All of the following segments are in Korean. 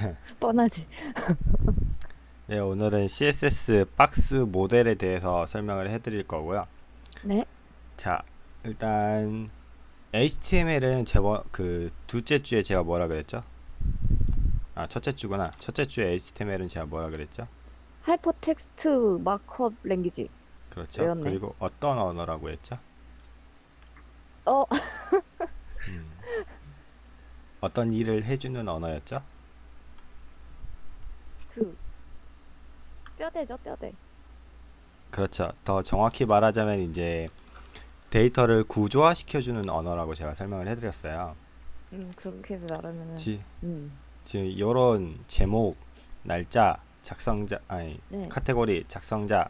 뻔하지. 네, 오늘은 CSS 박스 모델에 대해서 설명을 해드릴 거고요. 네. 자, 일단 HTML은 제가 그 둘째 주에 제가 뭐라 그랬죠? 아, 첫째 주구나. 첫째 주에 HTML은 제가 뭐라 그랬죠? Hypertext Markup Language. 그렇죠. 외웠네. 그리고 어떤 언어라고 했죠? 어, 음. 어떤 일을 해주는 언어였죠? 그 뼈대죠, 뼈대. 그렇죠. 더 정확히 말하자면 이제 데이터를 구조화 시켜주는 언어라고 제가 설명을 해드렸어요. 음, 그렇게 말하면은 지, 음. 지금 이런 제목, 날짜, 작성자, 아니 네. 카테고리, 작성자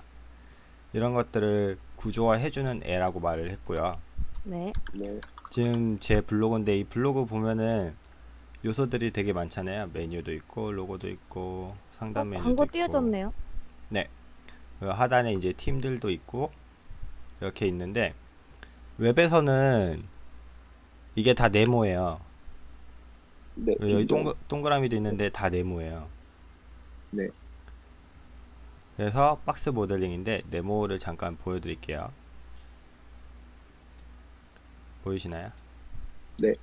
이런 것들을 구조화 해주는 애라고 말을 했고요. 네. 네, 지금 제 블로그인데 이 블로그 보면은 요소들이 되게 많잖아요. 메뉴도 있고 로고도 있고 어, 상단 메뉴도 광고 있고 띄워졌네요. 그 하단에 이제 팀들도 있고 이렇게 있는데 웹에서는 이게 다 네모예요. 네, 여기 인정. 동그, 동그라미도 있는데 다 네모예요. 네. 그래서 박스 모델링인데 네모를 잠깐 보여드릴게요. 보이시나요? 네.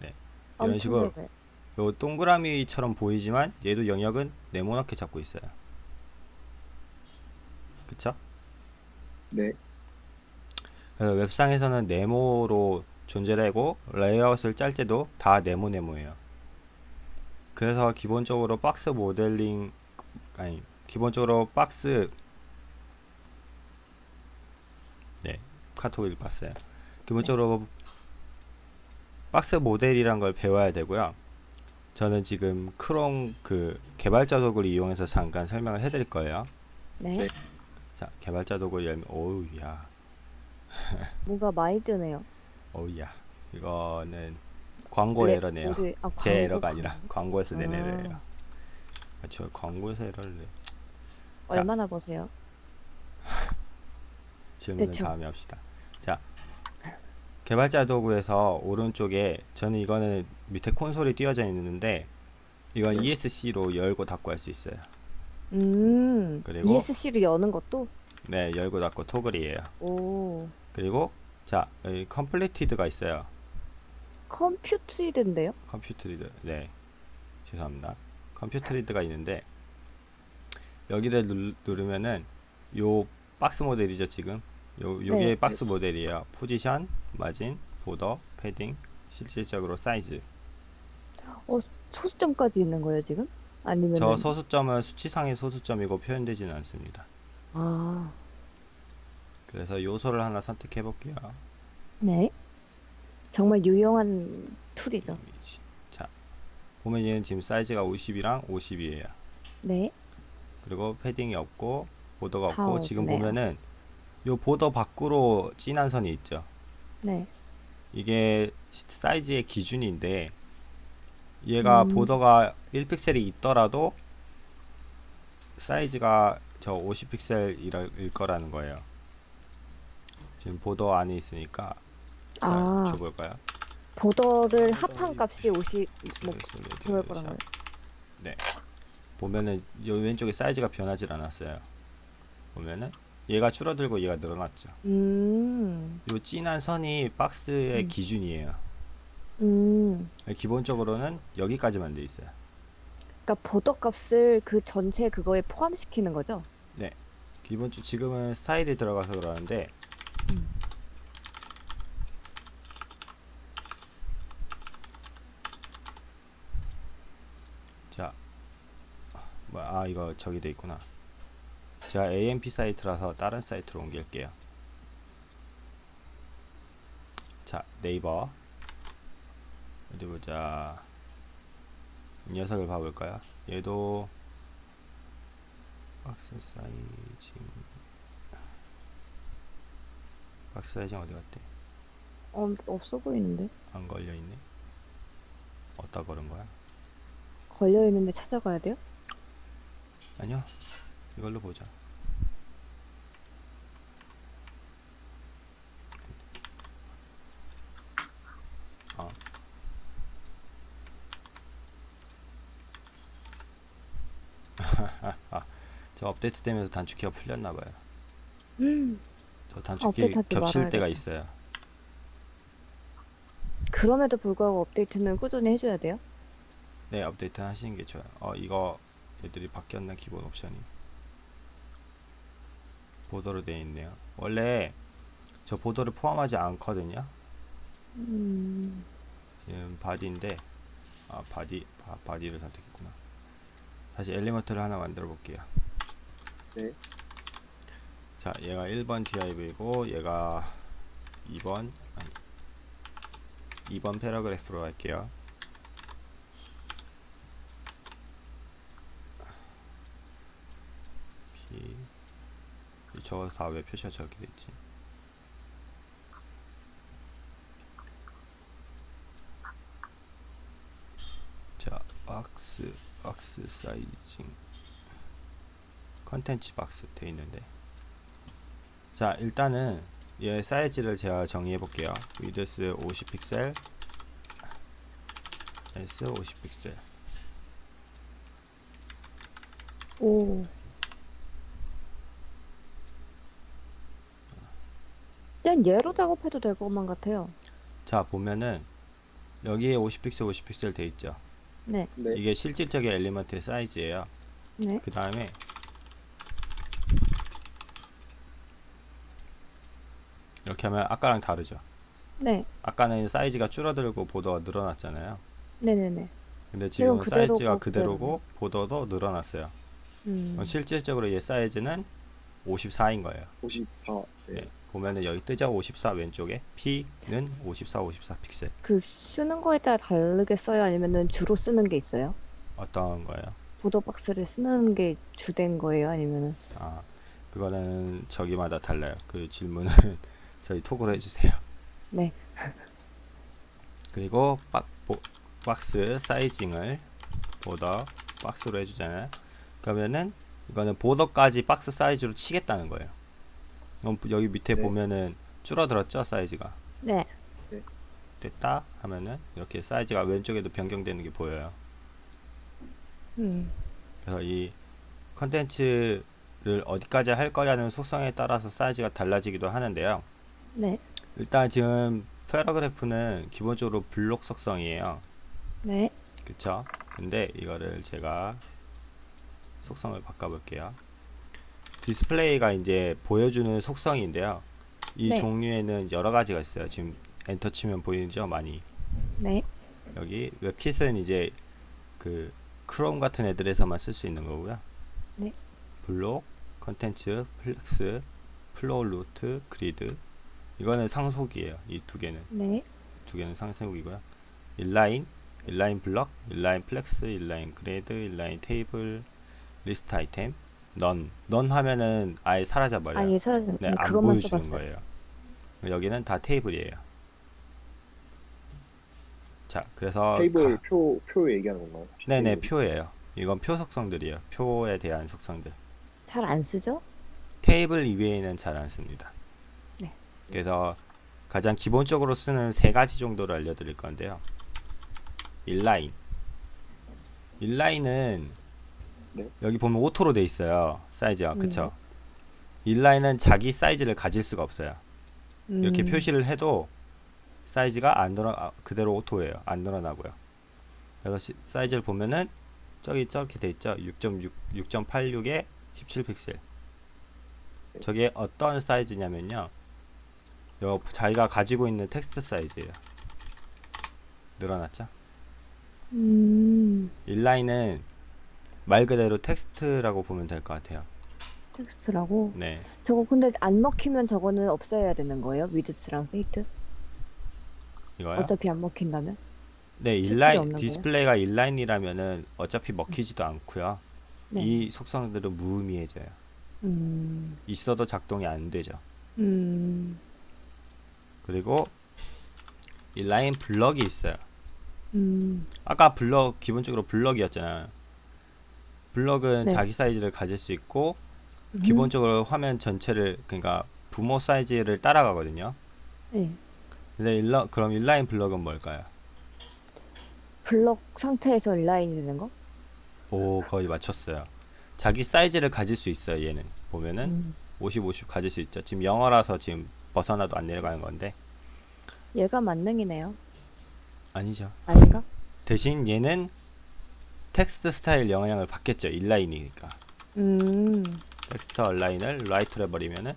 네. 이런 식으로 적어 요. 요 동그라미처럼 보이지만 얘도 영역은 네모나게 잡고 있어요. 그쵸? 네, 그래서 웹상에서는 네모로 존재를 하고 레이아웃을 짤 때도 다 네모 네모예요. 그래서 기본적으로 박스 모델링 아니 기본적으로 박스 네 카톡을 봤어요. 기본적으로 박스 모델이란 걸 배워야 되고요. 저는 지금 크롬 그 개발자 도구를 이용해서 잠깐 설명을 해드릴 거예요. 네. 네. 자 개발자 도구 열면 오우야 뭔가 많이 뜨네요. 어우야 이거는 광고 네, 에러네요 어디- 아, 제 광고, 에러가 아니라 광고. 광고에서 낸 아. 에러예요 아, 저 광고에서 에러를 내 얼마나 보세요? 질문은 대충. 다음에 합시다 자 개발자 도구에서 오른쪽에 저는 이거는 밑에 콘솔이 띄워져 있는데 이건 네. ESC로 열고 닫고 할 수 있어요 음. 그리고- ESC를 여는 것도 네 열고 닫고 toggle이에요 오. 그리고 자 여기 completed가 있어요 computed인데요? computed 네 죄송합니다 computed가 있는데 여기를 누, 누르면은 요 박스 모델이죠 지금 요 요게 네. 박스 모델이에요 position margin border padding 실질적으로 사이즈 소수점까지 있는 거예요, 지금? 아니면 저 소수점은 수치상의 소수점이고 표현되지는 않습니다 아. 그래서 요소를 하나 선택해 볼게요 네. 정말 유용한 tool이죠. 자 보면 얘는 지금 사이즈가 50이랑 50이에요 네. 그리고 padding이 없고 border가 다 없고 지금 없네요. 보면은 요 border 밖으로 진한 선이 있죠. 네. 이게 사이즈의 기준인데 얘가 음. border가 1픽셀이 있더라도 사이즈가 저 50픽셀일 거라는 거예요. 지금 보더 안에 있으니까 자, 아. 줘볼까요? 보더를 합한 값이 50, 뭐, 네, 그럴 거란 거예요. 보면은 요 왼쪽에 사이즈가 변하지 않았어요. 보면은 얘가 줄어들고 얘가 늘어났죠. 음. 요 진한 선이 박스의 음. 기준이에요. 음. 기본적으로는 여기까지만 돼 있어요. 그러니까 보더 값을 그 전체 그거에 포함시키는 거죠? 기본적 지금은 스타일이 들어가서 그러는데 음. 자, 뭐, 아 이거 저기 돼 있구나. 제가 AMP 사이트라서 다른 사이트로 옮길게요. 자, 네이버 어디 보자. 이 녀석을 봐볼까요? 얘도 박스 사이즈 박스 사이즈 어디 갔대? 어, 없어 보이는데? 안 걸려 있네. 어디다 걸은 거야? 걸려 있는데 찾아가야 돼요? 아니요. 이걸로 보자. 어. 저 업데이트 되면서 단축키가 풀렸나 봐요. 음, 저 단축키 겹칠 때가. 있어요. 그럼에도 불구하고 업데이트는 꾸준히 해줘야 돼요? 네, 업데이트 하시는 게 좋아요. 어, 이거 애들이 바뀌었나 기본 옵션이. 보더로 되어 있네요. 원래 저 border를 포함하지 않거든요. 음, 지금 body인데 아 body 바, body를 선택했구나. 다시 element를 하나 만들어 볼게요. 네. 자, 얘가 1번 div이고 얘가 2번 아니 2번 paragraph로 할게요. P 저거 다 왜 표시가 저렇게 됐지? 자, box box sizing. content box 돼 있는데. 자 일단은 얘 사이즈를 제가 정의해 볼게요. width 50픽셀. S 50픽셀. 오. 그냥 얘로 작업해도 될 것만 같아요. 자 보면은 여기에 50픽셀 50픽셀 돼 있죠 네, 네. 이게 실질적인 엘리먼트의 사이즈예요 네. 그 다음에 이렇게 하면 아까랑 다르죠 네, 아까는 사이즈가 줄어들고 보더가 늘어났잖아요 네네네. 근데 지금 그대로고 사이즈가. 그대로고 보더도 늘어났어요 음, 그럼 실질적으로 얘 사이즈는 54인 거예요 54. 네. 네. 보면은 여기 뜨죠 54 왼쪽에 P는 54 54 픽셀 그 쓰는 거에 따라 다르게 써요? 아니면은 주로 쓰는 게 있어요? 어떤 거예요? 보더 박스를 쓰는 게 주된 거예요? 아니면은 아 그거는 저기마다 달라요 그 질문은 저희 톡으로 해주세요 네. 그리고 박, 보, box sizing을 border box로 해주잖아요 그러면은 이거는 border까지 박스 사이즈로 치겠다는 거예요 여기 밑에 네. 보면은 줄어들었죠 사이즈가 네. 됐다 하면은 이렇게 사이즈가 왼쪽에도 변경되는 게 보여요 음, 그래서 이 컨텐츠를 어디까지 할 거냐는 속성에 따라서 사이즈가 달라지기도 하는데요. 네. 일단 지금 paragraph는 기본적으로 블록 속성이에요. 네. 그쵸? 근데 이거를 제가 속성을 바꿔볼게요. 디스플레이가 이제 보여주는 속성인데요. 이 네. 종류에는 여러 가지가 있어요. 지금 엔터 치면 보이죠? 많이. 네. 여기 webkit은 이제 그 크롬 같은 애들에서만 쓸 수 있는 거고요. 네. block, contents, flex, flow root, grid. 이거는 상속이에요. 이 두 개는 네. 두 개는 상속이고요. inline, inline block, inline flex, inline grid, inline table, list item, none. none 하면은 아예 사라져 버려요. 아예 사라진 네, 네, 안 그것만 보여주는 써봤어요. 거예요. 여기는 다 테이블이에요. 자, 그래서 테이블 가- 표, 표 얘기하는 건가요? 혹시 네네 테이블? 표예요. 이건 표 속성들이에요. 표에 대한 속성들. 잘 안 쓰죠? 테이블 이외에는 잘 안 씁니다. 네. 그래서 가장 기본적으로 쓰는 세 가지 정도를 알려드릴 건데요. inline. inline은 네. 여기 보면 auto로 돼 있어요. 사이즈가 음. 그쵸? inline은 자기 사이즈를 가질 수가 없어요. 이렇게 음, 표시를 해도 사이즈가 안 늘어 아, 그대로 auto예요. 안 늘어나고요. 그래서 시- 사이즈를 보면은 저기 저렇게 돼 있죠. 6.6 6.86에 17 픽셀. 저게 어떤 사이즈냐면요. 요 자기가 가지고 있는 텍스트 사이즈예요. 늘어났죠? 음, inline은 말 그대로 텍스트라고 보면 될 것 같아요. 텍스트라고. 네. 저거 근데 안 먹히면 저거는 없애야 되는 거예요? width랑 height? 이거요? 어차피 안 먹힌다면? 네, inline 없는 거예요? 디스플레이가 inline이라면은 어차피 먹히지도 않고요. 네. 이 속성들은 무의미해져요. 음, 있어도 작동이 안 되죠. 음, 그리고 inline block이 있어요. 음, 아까 블럭 기본적으로 블럭이었잖아요. 블럭은 네. 자기 사이즈를 가질 수 있고 음. 기본적으로 화면 전체를 그러니까 부모 사이즈를 따라가거든요. 네. 근데 일러, 그럼 inline block은 뭘까요? 블럭 상태에서 inline이 되는 거? 오 거의 맞췄어요. 자기 사이즈를 가질 수 있어요. 얘는 보면은 음. 50, 50 가질 수 있죠. 지금 영어라서 지금 벗어나도 안 내려가는 건데 얘가 만능이네요. 아니죠. 아닌가? 대신 얘는 텍스트 스타일 영향을 받겠죠. inline이니까. 음. text align을 right로 해버리면은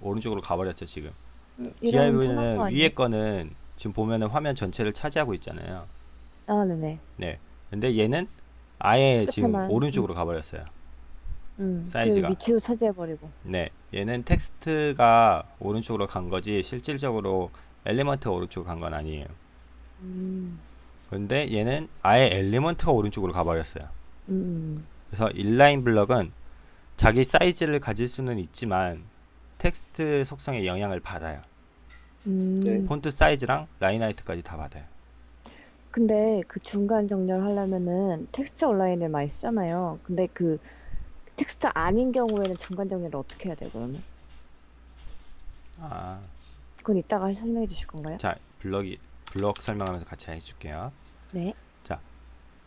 오른쪽으로 가버렸죠. 지금. 음, DIV는? 위에 거는 지금 보면은 화면 전체를 차지하고 있잖아요. 아, 네네. 네. 근데 얘는 아예 지금. 오른쪽으로 가버렸어요. 음. 사이즈가. 그 위치도 차지해버리고. 네. 얘는 텍스트가 오른쪽으로 간 거지 실질적으로 element가 오른쪽으로 간 건 아니에요. 음. 근데 얘는 아예 element가 오른쪽으로 가버렸어요. 음. 그래서 inline block은 자기 사이즈를 가질 수는 있지만 텍스트 속성에 영향을 받아요. 음. 네. 폰트 사이즈랑 line height까지 다 받아요. 근데 그 중간 정렬하려면은 text align을 많이 쓰잖아요. 근데 그 텍스트 아닌 경우에는 중간 정렬을 어떻게 해야 돼요, 그러면? 아, 그건 이따가 설명해 주실 건가요? 자, 블럭이 블럭 설명하면서 같이 해줄게요. 네.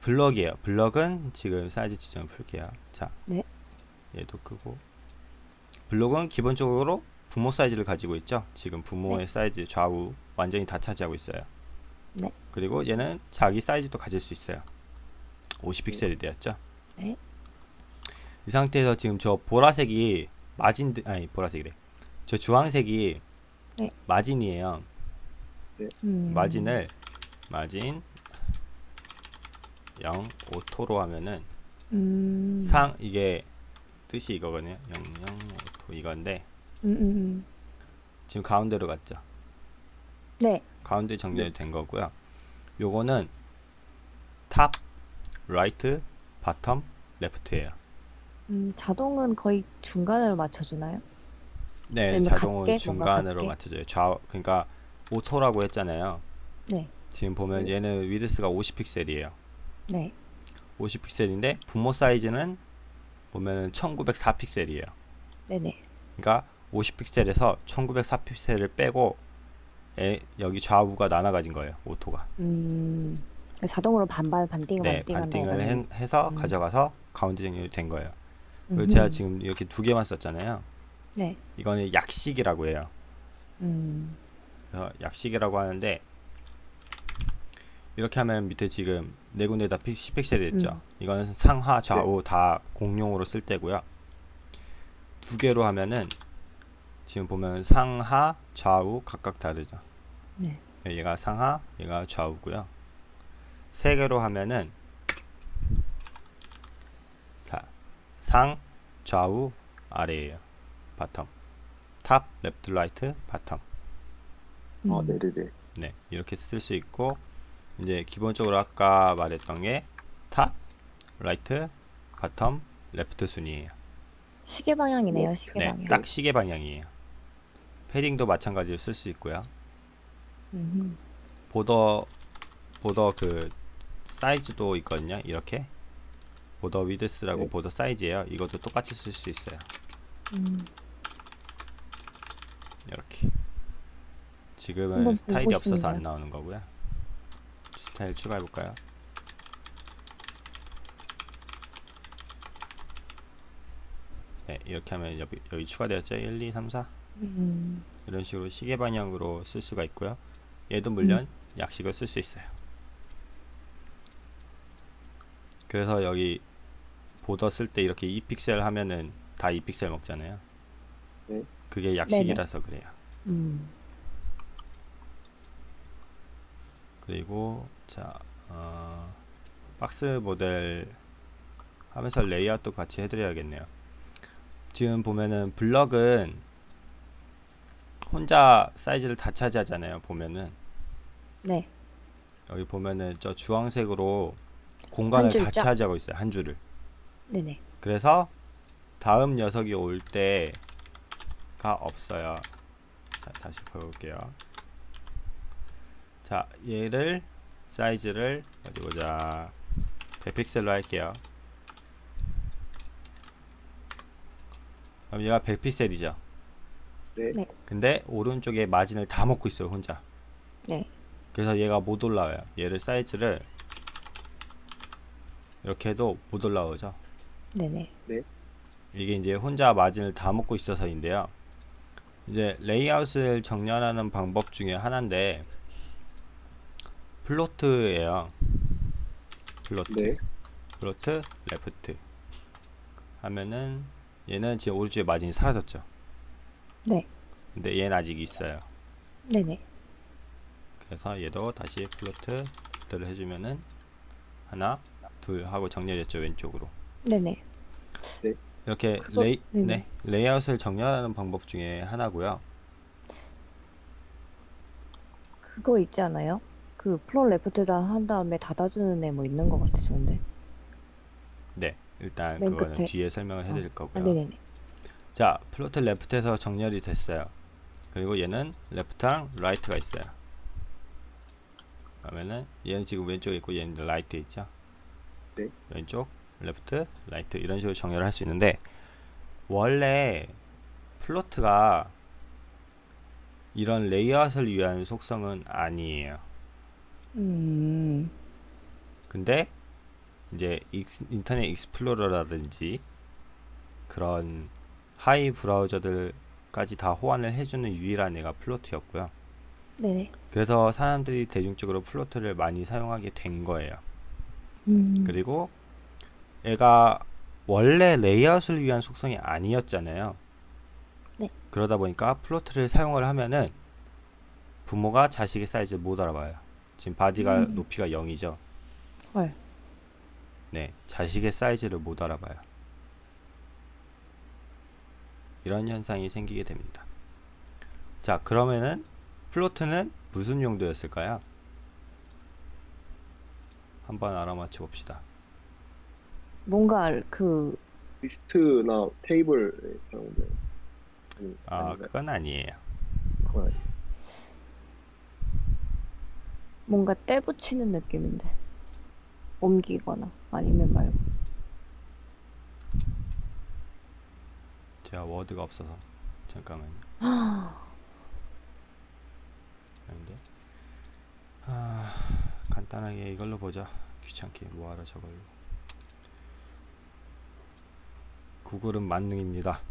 블럭이에요. 블럭은 지금 사이즈 지정을 풀게요. 자, 네. 얘도 끄고 블럭은 기본적으로 부모 사이즈를 가지고 있죠. 지금 부모의 네. 사이즈 좌우 완전히 다 차지하고 있어요. 네. 그리고 얘는 자기 사이즈도 가질 수 있어요. 50픽셀이 되었죠. 네. 이 상태에서 지금 저 보라색이 마진 아니 보라색이래. 저 주황색이 네. 마진이에요. 음. margin을 margin 0 auto로 하면은 음. 상 이게 뜻이 이거거든요. 0 0 auto 이건데 음, 음, 음. 지금 가운데로 갔죠. 네. 가운데 정렬이 된 거고요. 요거는 top, right, bottom, left예요. 음, 자동은 거의 중간으로 맞춰주나요? 네, 자동은 같게? 중간으로 같게? 맞춰져요. 좌 그러니까 auto라고 했잖아요. 네. 지금 보면 네. 얘는 width가 50픽셀이에요. 네. 50픽셀인데 부모 사이즈는 보면은 1904픽셀이에요. 네네. 그러니까 50픽셀에서 1904픽셀을 빼고 에, 여기 좌우가 나눠 가진 거예요. auto가. 음. 자동으로 반반 반띵 네, 반띵 반띵을 한다고 해, 해서 음. 가져가서 가운데 정렬이 된 거예요. 음흠. 제가 지금 이렇게 두 개만 썼잖아요. 네. 이거는 약식이라고 해요. 음. 그래서 약식이라고 하는데 이렇게 하면 밑에 지금 네 군데 다 10픽셀이 됐죠. 음. 이거는 상하 좌우 다 공용으로 쓸 때고요. 두 개로 하면은 지금 보면 상하 좌우 각각 다르죠. 네. 얘가 상하, 얘가 좌우고요. 세 개로 하면은 자, 상, 좌우, 아래예요. bottom. top, left, right, bottom. 아, 음. 네네 네. 네, 이렇게 쓸 수 있고 이제 기본적으로 아까 말했던 게 top, right, bottom, left 순이에요. 시계 방향이네요, 시계 네, 방향. 딱 시계 방향이에요. 패딩도 마찬가지로 쓸 수 있고요. 음흠. 보더 보더 그 사이즈도 있거든요. 이렇게 보더 위드스라고 네. 보더 사이즈예요. 이것도 똑같이 쓸 수 있어요. 음. 이렇게 지금은 스타일이 없어서 안 싶네요. 나오는 거고요. 스타일 추가해 볼까요? 네, 이렇게 하면 여기, 여기 추가되었죠. 1, 2, 3, 4 음. 이런 식으로 시계 방향으로 쓸 수가 있고요. 얘도 물론 음. 약식을 쓸 수 있어요. 그래서 여기 보더 쓸 때 이렇게 2픽셀 하면은 다 2픽셀 먹잖아요. 네. 그게 약식이라서 그래요. 음. 그리고 자 어, 박스 모델 하면서 레이아웃도 같이 해드려야겠네요. 지금 보면은 블럭은 혼자 사이즈를 다 차지하잖아요. 보면은 네. 여기 보면은 저 주황색으로 공간을 다 줄죠? 차지하고 있어요. 한 줄을. 네네. 그래서 다음 녀석이 올 때가 없어요. 자, 다시 볼게요. 자, 얘를 사이즈를 어디 보자. 100픽셀로 할게요. 그럼 얘가 100픽셀이죠. 네. 네. 근데 오른쪽에 마진을 다 먹고 있어요, 혼자. 네. 그래서 얘가 못 올라와요. 얘를 사이즈를 이렇게 해도 못 올라오죠. 네네. 이게 이제 혼자 마진을 다 먹고 있어서인데요. 이제 레이아웃을 정렬하는 방법 중에 하나인데 float예요. float. 네. float left 하면은 얘는 지금 오른쪽에 마진이 사라졌죠. 네. 근데 얘는 아직 있어요. 네네. 그래서 얘도 다시 float를 해주면은 하나, 둘 하고 정렬됐죠 왼쪽으로. 네네. 이렇게 그거- 레이 네네. 네, 레이아웃을 정렬하는 방법 중에 하나고요. 그거 있지 않아요? 그 float left다 한 다음에 닫아주는 애 뭐 있는 것 같았었는데. 네, 일단 맨 그거는 끝에. 뒤에 설명을 해드릴 아, 거고요. 네네네. 자, float left에서 정렬이 됐어요. 그리고 얘는 left랑 right가 있어요. 그러면은 얘는 지금 왼쪽에 있고 얘는 right에 있죠. 네. 왼쪽, left, right 이런 식으로 정렬을 할 수 있는데 원래 float가 이런 레이아웃을 위한 속성은 아니에요. 음, 근데 이제 인터넷 익스플로러라든지 그런 하위 브라우저들까지 다 호환을 해주는 유일한 애가 float였고요. 네네. 그래서 사람들이 대중적으로 float를 많이 사용하게 된 거예요. 음, 그리고 얘가 원래 레이아웃을 위한 속성이 아니었잖아요. 네. 그러다 보니까 float를 사용을 하면은 부모가 자식의 사이즈를 못 알아봐요. 지금 body가 음. 높이가 0이죠. 헐. 네, 자식의 사이즈를 못 알아봐요. 이런 현상이 생기게 됩니다. 자, 그러면은 float는 무슨 용도였을까요? 한번 알아맞혀 봅시다. 뭔가 알- 그, 리스트나 테이블에 사용돼. 아, 아닌가요? 그건 아니에요. 그건 아니- 뭔가 때 붙이는 느낌인데. 옮기거나 아니면 말고. 제가 워드가 없어서 잠깐만요. 아닌데. 아, 간단하게 이걸로 보자. 귀찮게 뭐하러 저걸로. 구글은 만능입니다.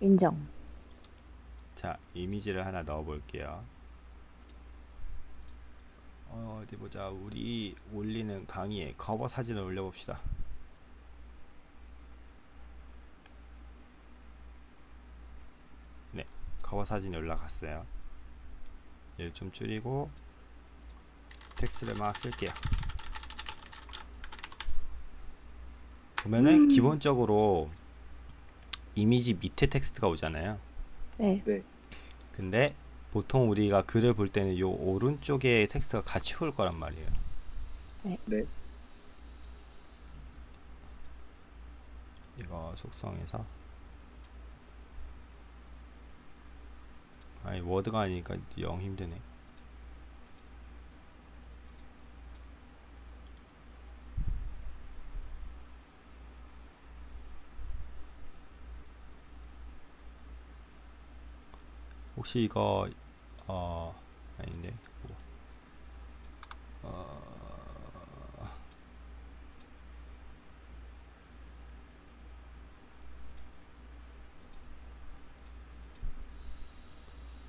인정. 자, 이미지를 하나 넣어 볼게요. 어, 어디 보자. 우리 올리는 강의에 커버 사진을 올려 봅시다. 네, 커버 사진이 올라갔어요. 얘를 좀 줄이고 텍스트를 막 쓸게요. 보면은 기본적으로 이미지 밑에 텍스트가 오잖아요. 네. 근데 보통 우리가 글을 볼 때는 요 오른쪽에 텍스트가 같이 올 거란 말이에요. 네. 네. 이거 속성에서 아니 워드가 아니니까 영 힘드네. 혹시 이거 어 아닌데 뭐. 어,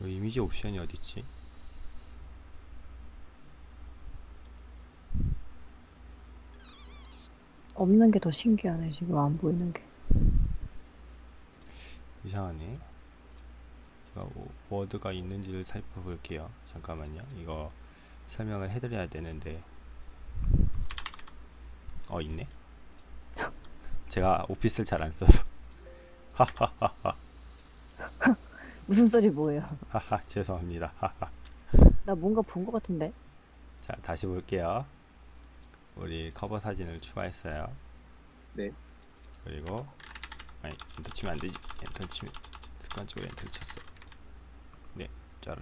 이 이미지 옵션이 어딨지? 없는 게 더 신기하네, 지금 안 보이는 게. 이상하네. 제가 워- 워드가 있는지를 살펴볼게요. 잠깐만요. 이거 설명을 해드려야 되는데 어 있네. 제가 오피스를 잘 안 써서 하하하하 무슨 소리 뭐예요? 하하 죄송합니다. 하하. 나 뭔가 본 것 같은데? 자 다시 볼게요. 우리 커버 사진을 추가했어요. 네. 그리고 아니 엔터 치면 안 되지. 엔터 치면 습관적으로 엔터를 쳤어. 네, 짜르.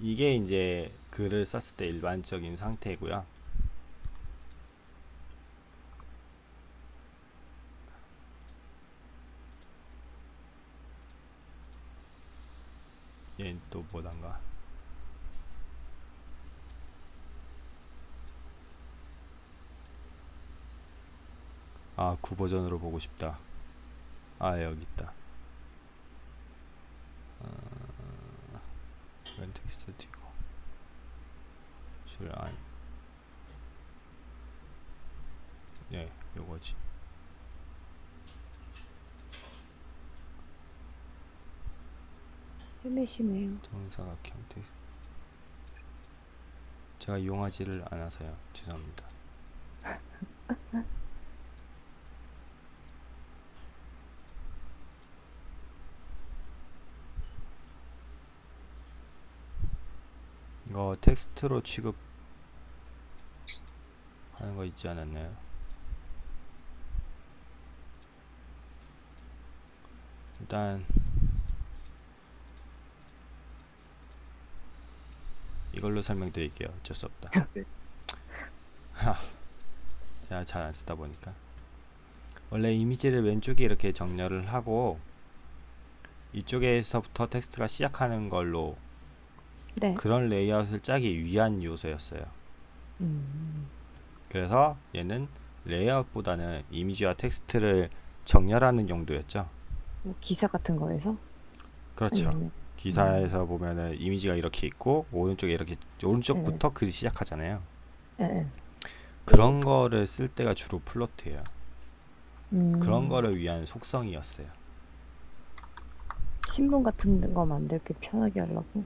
이게 이제 글을 썼을 때 일반적인 상태고요. 얘는 또 뭐단가. 아, 9 버전으로 보고 싶다. 아, 여기 있다. 웬 텍스트 띄고. 줄 안. 예, 요거지. 헤매시네요. 정사각형 텍스트. 제가 이용하지를 않아서요. 죄송합니다. 이거 텍스트로 취급하는 거 있지 않았나요? 일단 이걸로 설명드릴게요. 어쩔 수 없다. 네. 하, 제가 잘 안 쓰다 보니까 원래 이미지를 왼쪽에 이렇게 정렬을 하고 이쪽에서부터 텍스트가 시작하는 걸로 네. 그런 레이아웃을 짜기 위한 요소였어요. 음. 그래서 얘는 레이아웃보다는 이미지와 텍스트를 정렬하는 용도였죠. 뭐 기사 같은 거에서? 그렇죠. 아니면 기사에서 보면은 이미지가 이렇게 있고 오른쪽에 이렇게 오른쪽부터 글이 시작하잖아요. 예. 예. 그런 거를 쓸 때가 주로 플로트예요. 음. 그런 거를 위한 속성이었어요. 신문 같은 거 만들기 편하게 하려고.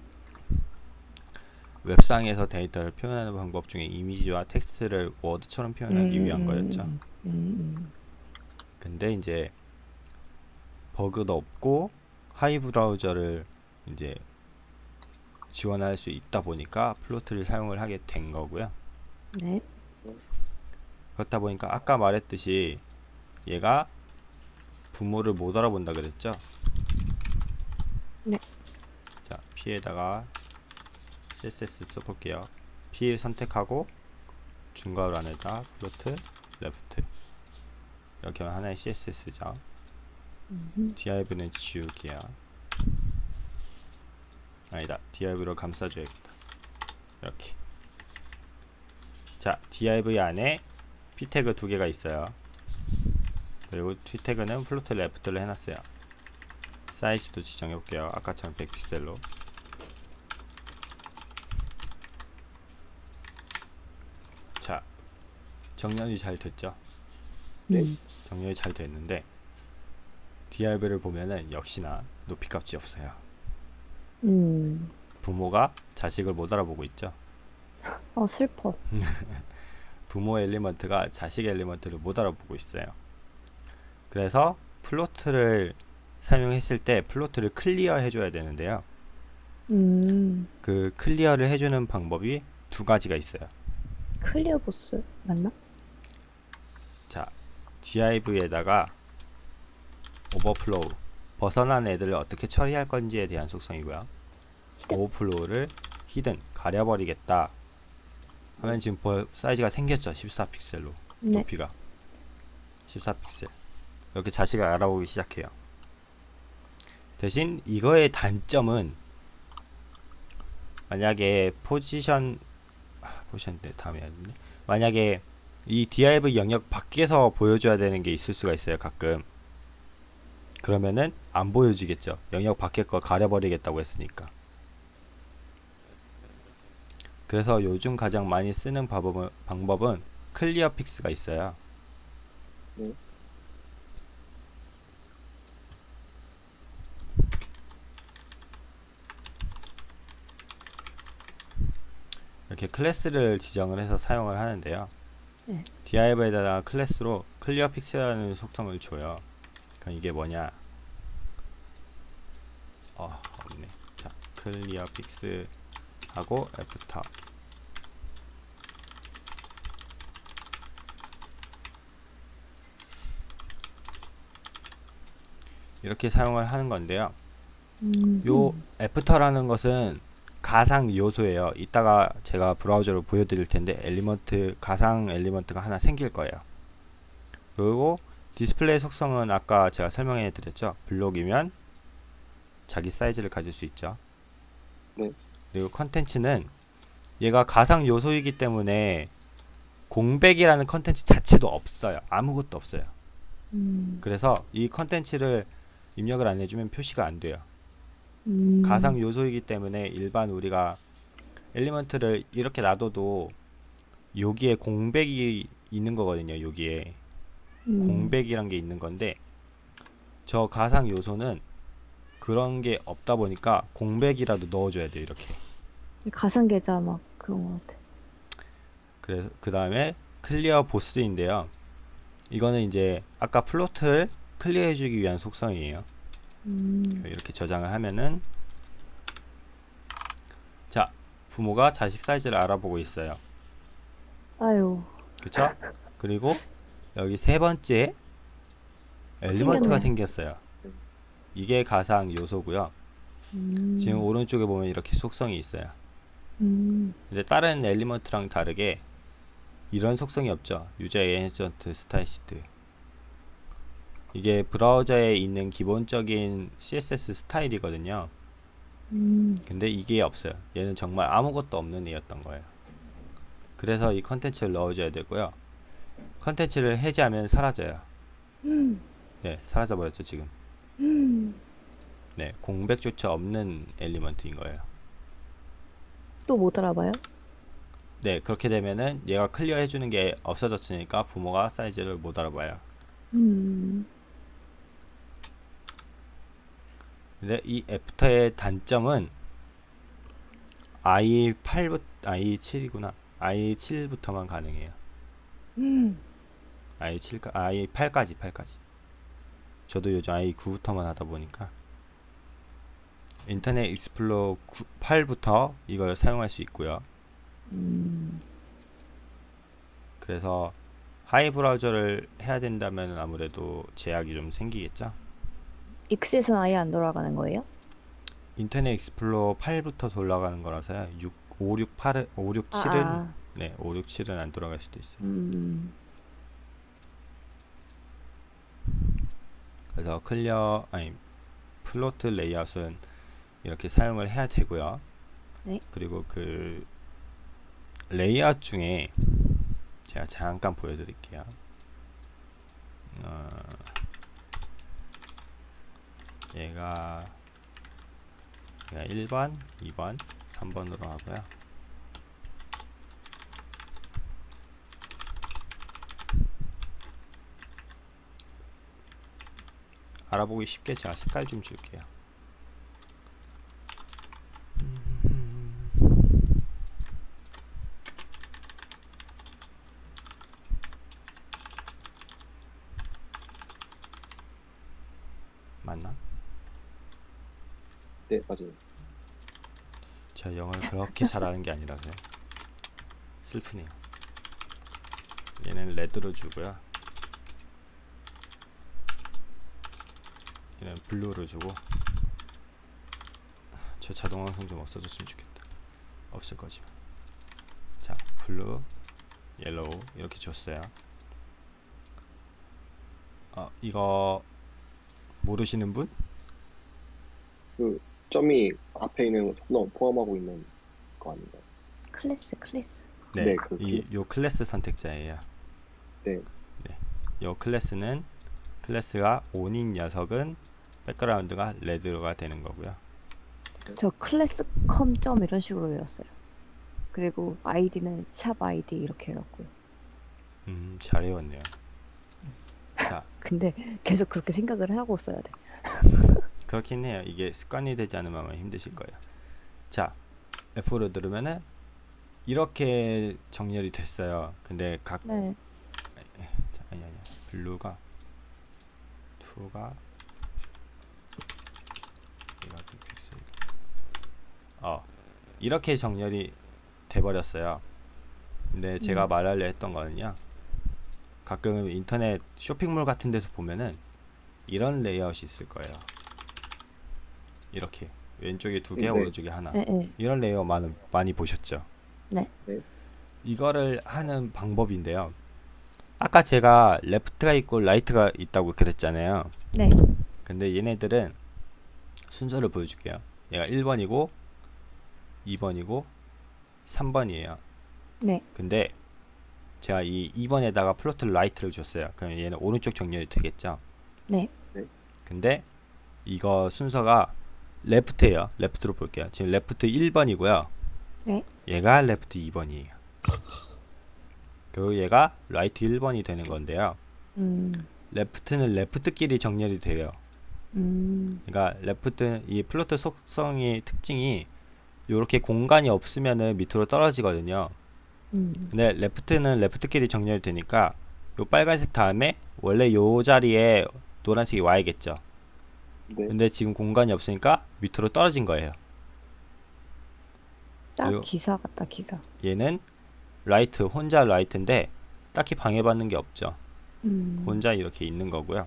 웹상에서 데이터를 표현하는 방법 중에 이미지와 텍스트를 워드처럼 표현하기 음, 위한 음, 거였죠. 음, 음. 근데 이제 버그도 없고 하위 브라우저를 이제 지원할 수 있다 보니까 float를 사용을 하게 된 거고요. 네. 그렇다 보니까 아까 말했듯이 얘가 부모를 못 알아본다 그랬죠? 네. 자, P에다가 CSS 써볼게요. P 선택하고 중괄호 안에다 float, left 이렇게 하면 하나의 CSS죠. 음. div는 지우기야. 아니다. div로 감싸줘야겠다. 이렇게. 자, div 안에 p 태그 두 개가 있어요. 그리고 p 태그는 float left로 해놨어요. 사이즈도 지정해 볼게요. 아까처럼 100픽셀로. 자, 정렬이 잘 됐죠? 네. 음. 정렬이 잘 됐는데 div를 보면은 역시나 높이 값이 없어요. 음. 부모가 자식을 못 알아보고 있죠. 어 슬퍼. 부모 element가 자식 element를 못 알아보고 있어요. 그래서 float를 사용했을 때 float를 clear 해줘야 되는데요. 음. 그 clear를 해주는 방법이 두 가지가 있어요. clear both 맞나? 자, div에다가 overflow 벗어난 애들을 어떻게 처리할 건지에 대한 속성이고요. overflow를 hidden 가려버리겠다 하면 지금 버- 사이즈가 생겼죠. 14픽셀로 네. 높이가 14픽셀 이렇게 자식을 알아보기 시작해요. 대신 이거의 단점은 만약에 포지션 아, 포지션 때 다음에. 만약에 이 div 영역 밖에서 보여줘야 되는 게 있을 수가 있어요. 가끔 그러면은 안 보여지겠죠. 영역 밖에 거 가려버리겠다고 했으니까. 그래서 요즘 가장 많이 쓰는 방법은, 방법은 clearfix가 있어요. 네. 이렇게 class를 지정을 해서 사용을 하는데요. 네. div에다가 class로 clearfix라는 속성을 줘요. 그럼 이게 뭐냐? 어, 없네. 자, clearfix 하고 after 이렇게 사용을 하는 건데요. 음. 요 after라는 것은 가상 요소예요. 이따가 제가 브라우저로 보여드릴 텐데 element 가상 element가 하나 생길 거예요. 그리고 디스플레이 속성은 아까 제가 설명해 드렸죠. block이면 자기 사이즈를 가질 수 있죠. 네. 그리고 컨텐츠는 얘가 가상 요소이기 때문에 공백이라는 컨텐츠 자체도 없어요. 아무것도 없어요. 음. 그래서 이 컨텐츠를 입력을 안 해주면 표시가 안 돼요. 음. 가상 요소이기 때문에 일반 우리가 element를 이렇게 놔둬도 여기에 공백이 있는 거거든요. 여기에 음. 공백이란 게 있는 건데 저 가상 요소는 그런 게 없다 보니까 공백이라도 넣어줘야 돼요. 이렇게. 가상 계좌 막 그런 것 같아. 그래서 그 다음에 clear both인데요. 이거는 이제 아까 float를 clear해주기 위한 속성이에요. 음. 이렇게 저장을 하면은 자 부모가 자식 사이즈를 알아보고 있어요. 아유. 그쵸? 그리고 여기 세 번째 element가 생겼어요. 이게 가상 요소고요. 음. 지금 오른쪽에 보면 이렇게 속성이 있어요. 음. 근데 다른 element랑 다르게 이런 속성이 없죠. user agent stylesheet. 이게 브라우저에 있는 기본적인 CSS 스타일이거든요. 음. 근데 이게 없어요. 얘는 정말 아무것도 없는 애였던 거예요. 그래서 이 컨텐츠를 넣어줘야 되고요. 컨텐츠를 해제하면 사라져요. 음. 네, 사라져 버렸죠 지금. 음. 네, 공백조차 없는 element인 거예요. 또 못 알아봐요? 네, 그렇게 되면은 얘가 clear 해주는 게 없어졌으니까 부모가 사이즈를 못 알아봐요. 음. 근데 이 after의 단점은 IE8부터 IE7이구나. IE7부터만 가능해요. 음. IE7 IE8까지 8까지. 저도 요즘 IE9부터만 하다 보니까 인터넷 익스플로러 9, 8부터 이걸 사용할 수 있고요. 음. 그래서 하위 브라우저를 해야 된다면 아무래도 제약이 좀 생기겠죠. 익스에서는 아예 안 돌아가는 거예요? 인터넷 익스플로러 8부터 돌아가는 거라서요. 6, 5, 6, 8, 5, 6, 7은 아. 네, 5, 6, 7은 안 돌아갈 수도 있어요. 음. 그래서 clear 아니 float 레이아웃은 이렇게 사용을 해야 되고요. 네. 그리고 그 레이아웃 중에 제가 잠깐 보여드릴게요. 어, 얘가 얘가 1번, 2번, 3번으로 하고요. 알아보기 쉽게 제가 색깔 좀 줄게요. 맞나? 네, 맞아요. 제가 영어를 그렇게 잘하는 게 아니라서요. 슬프네요. 얘는 red로 주고요. 얘는 blue로 주고. 저 자동 완성 좀 없어졌으면 좋겠다. 없을 거지만. 자, blue, yellow 이렇게 줬어요. 어, 이거 모르시는 분? 그 점이 앞에 있는 홈런 포함하고 있는 거 아닌가요? class class. 네, 네, 그 이, 요 클래스 선택자예요. 네. 요 class는 class가 on인 녀석은 background가 red가 되는 거고요. 저 클래스 컴점 이런 식으로 외웠어요. 그리고 아이디는 샵 아이디 이렇게 해갖고요. 음, 잘 외웠네요. 자, 근데 계속 그렇게 생각을 하고 써야 돼. 그렇긴 해요. 이게 습관이 되지 않으면 아마 힘드실 거예요. 자, F를 누르면은 이렇게 정렬이 됐어요. 근데 각 네. 자, 아니 아니 블루가 2가 얘가 좀 픽셀 어 이렇게 정렬이 돼 버렸어요 근데 제가 음. 말하려 했던 거는요 가끔 인터넷 쇼핑몰 같은 데서 보면은 이런 레이아웃이 있을 거예요 이렇게 왼쪽에 두 개 네. 오른쪽에 하나 네, 네. 이런 레이아웃은 많이 보셨죠? 네. 네. 이거를 하는 방법인데요. 아까 제가 left가 있고 right가 있다고 그랬잖아요. 네. 근데 얘네들은 순서를 보여줄게요. 얘가 1번이고 2번이고 3번이에요. 네. 근데 제가 이 2번에다가 float right를 줬어요. 그럼 얘는 오른쪽 정렬이 되겠죠. 네. 근데 이거 순서가 left예요. left로 볼게요. 지금 left 1번이고요. 네. 얘가 left 2번이에요. 그리고 얘가 right 1번이 되는 건데요. 음, left는 left끼리 정렬이 돼요. 음, 그러니까 left 이 float 속성의 특징이 이렇게 공간이 없으면은 밑으로 떨어지거든요. 음, 근데 left는 left끼리 정렬이 되니까 요 빨간색 다음에 원래 요 자리에 노란색이 와야겠죠. 네. 근데 지금 공간이 없으니까 밑으로 떨어진 거예요. 딱 기사 같다 기사. 얘는 right 혼자 right인데 딱히 방해받는 게 없죠. 음, 혼자 이렇게 있는 거고요.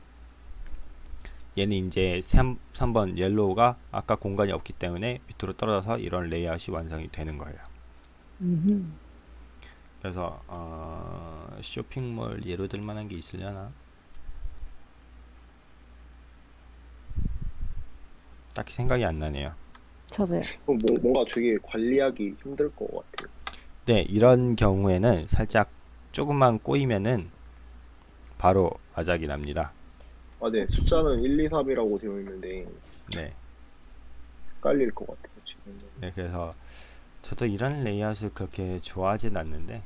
얘는 이제 3, 3번 yellow가 아까 공간이 없기 때문에 밑으로 떨어져서 이런 레이아웃이 완성이 되는 거예요. 음, 그래서 어, 쇼핑몰 예로 들 만한 게 있으려나? 딱히 생각이 안 나네요. 저도요. 뭐, 뭔가 되게 관리하기 힘들 것 같아요. 네, 이런 경우에는 살짝 조금만 꼬이면은 바로 아작이 납니다. 아, 네. 숫자는 1, 2, 3이라고 되어 있는데 네, 헷갈릴 것 같아요, 지금. 네 그래서 저도 이런 레이아웃을 그렇게 좋아하진 않는데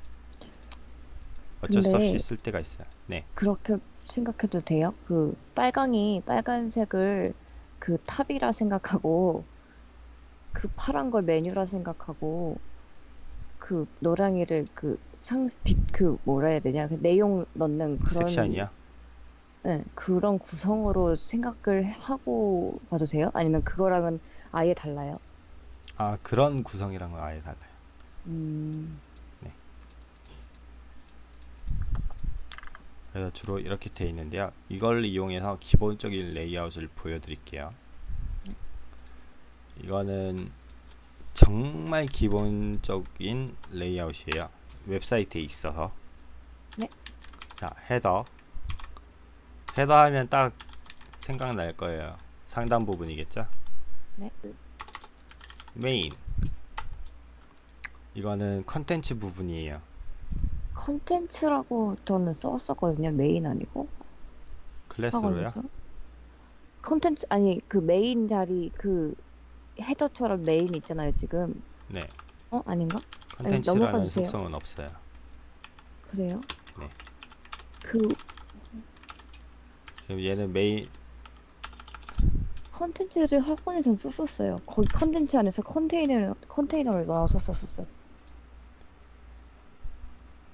어쩔 수 없이 쓸 때가 있어요. 네, 그렇게 생각해도 돼요? 그 빨강이 빨간색을 그 탑이라 생각하고 그 파란 걸 메뉴라 생각하고 그 노랑이를 그 상, 뒷, 그 뭐라 해야 되냐 그 내용 넣는 그런 섹션이요. 네, 그런 구성으로 생각을 하고 봐도 돼요? 아니면 그거랑은 아예 달라요? 아 그런 구성이랑은 아예 달라요. 음, 그래서 주로 이렇게 되어 있는데요. 이걸 이용해서 기본적인 레이아웃을 보여드릴게요. 이거는 정말 기본적인 레이아웃이에요. 웹사이트에 있어서. 네. 자, 헤더. 헤더 하면 딱 생각날 거예요. 상단 부분이겠죠? 네. 메인. 이거는 컨텐츠 부분이에요. 컨텐츠라고 저는 썼었거든요. 메인 아니고 클래스로요? 학원에서. 컨텐츠 아니 그 메인 자리 그 header처럼 main 있잖아요 지금. 네. 어 아닌가? 컨텐츠라는 넘어가 주세요. 속성은 없어요. 그래요? 네. 그 지금 얘는 메인 컨텐츠를 학원에서 썼었어요. 거기 컨텐츠 안에서 컨테이너를 컨테이너를 넣어서 썼었어요.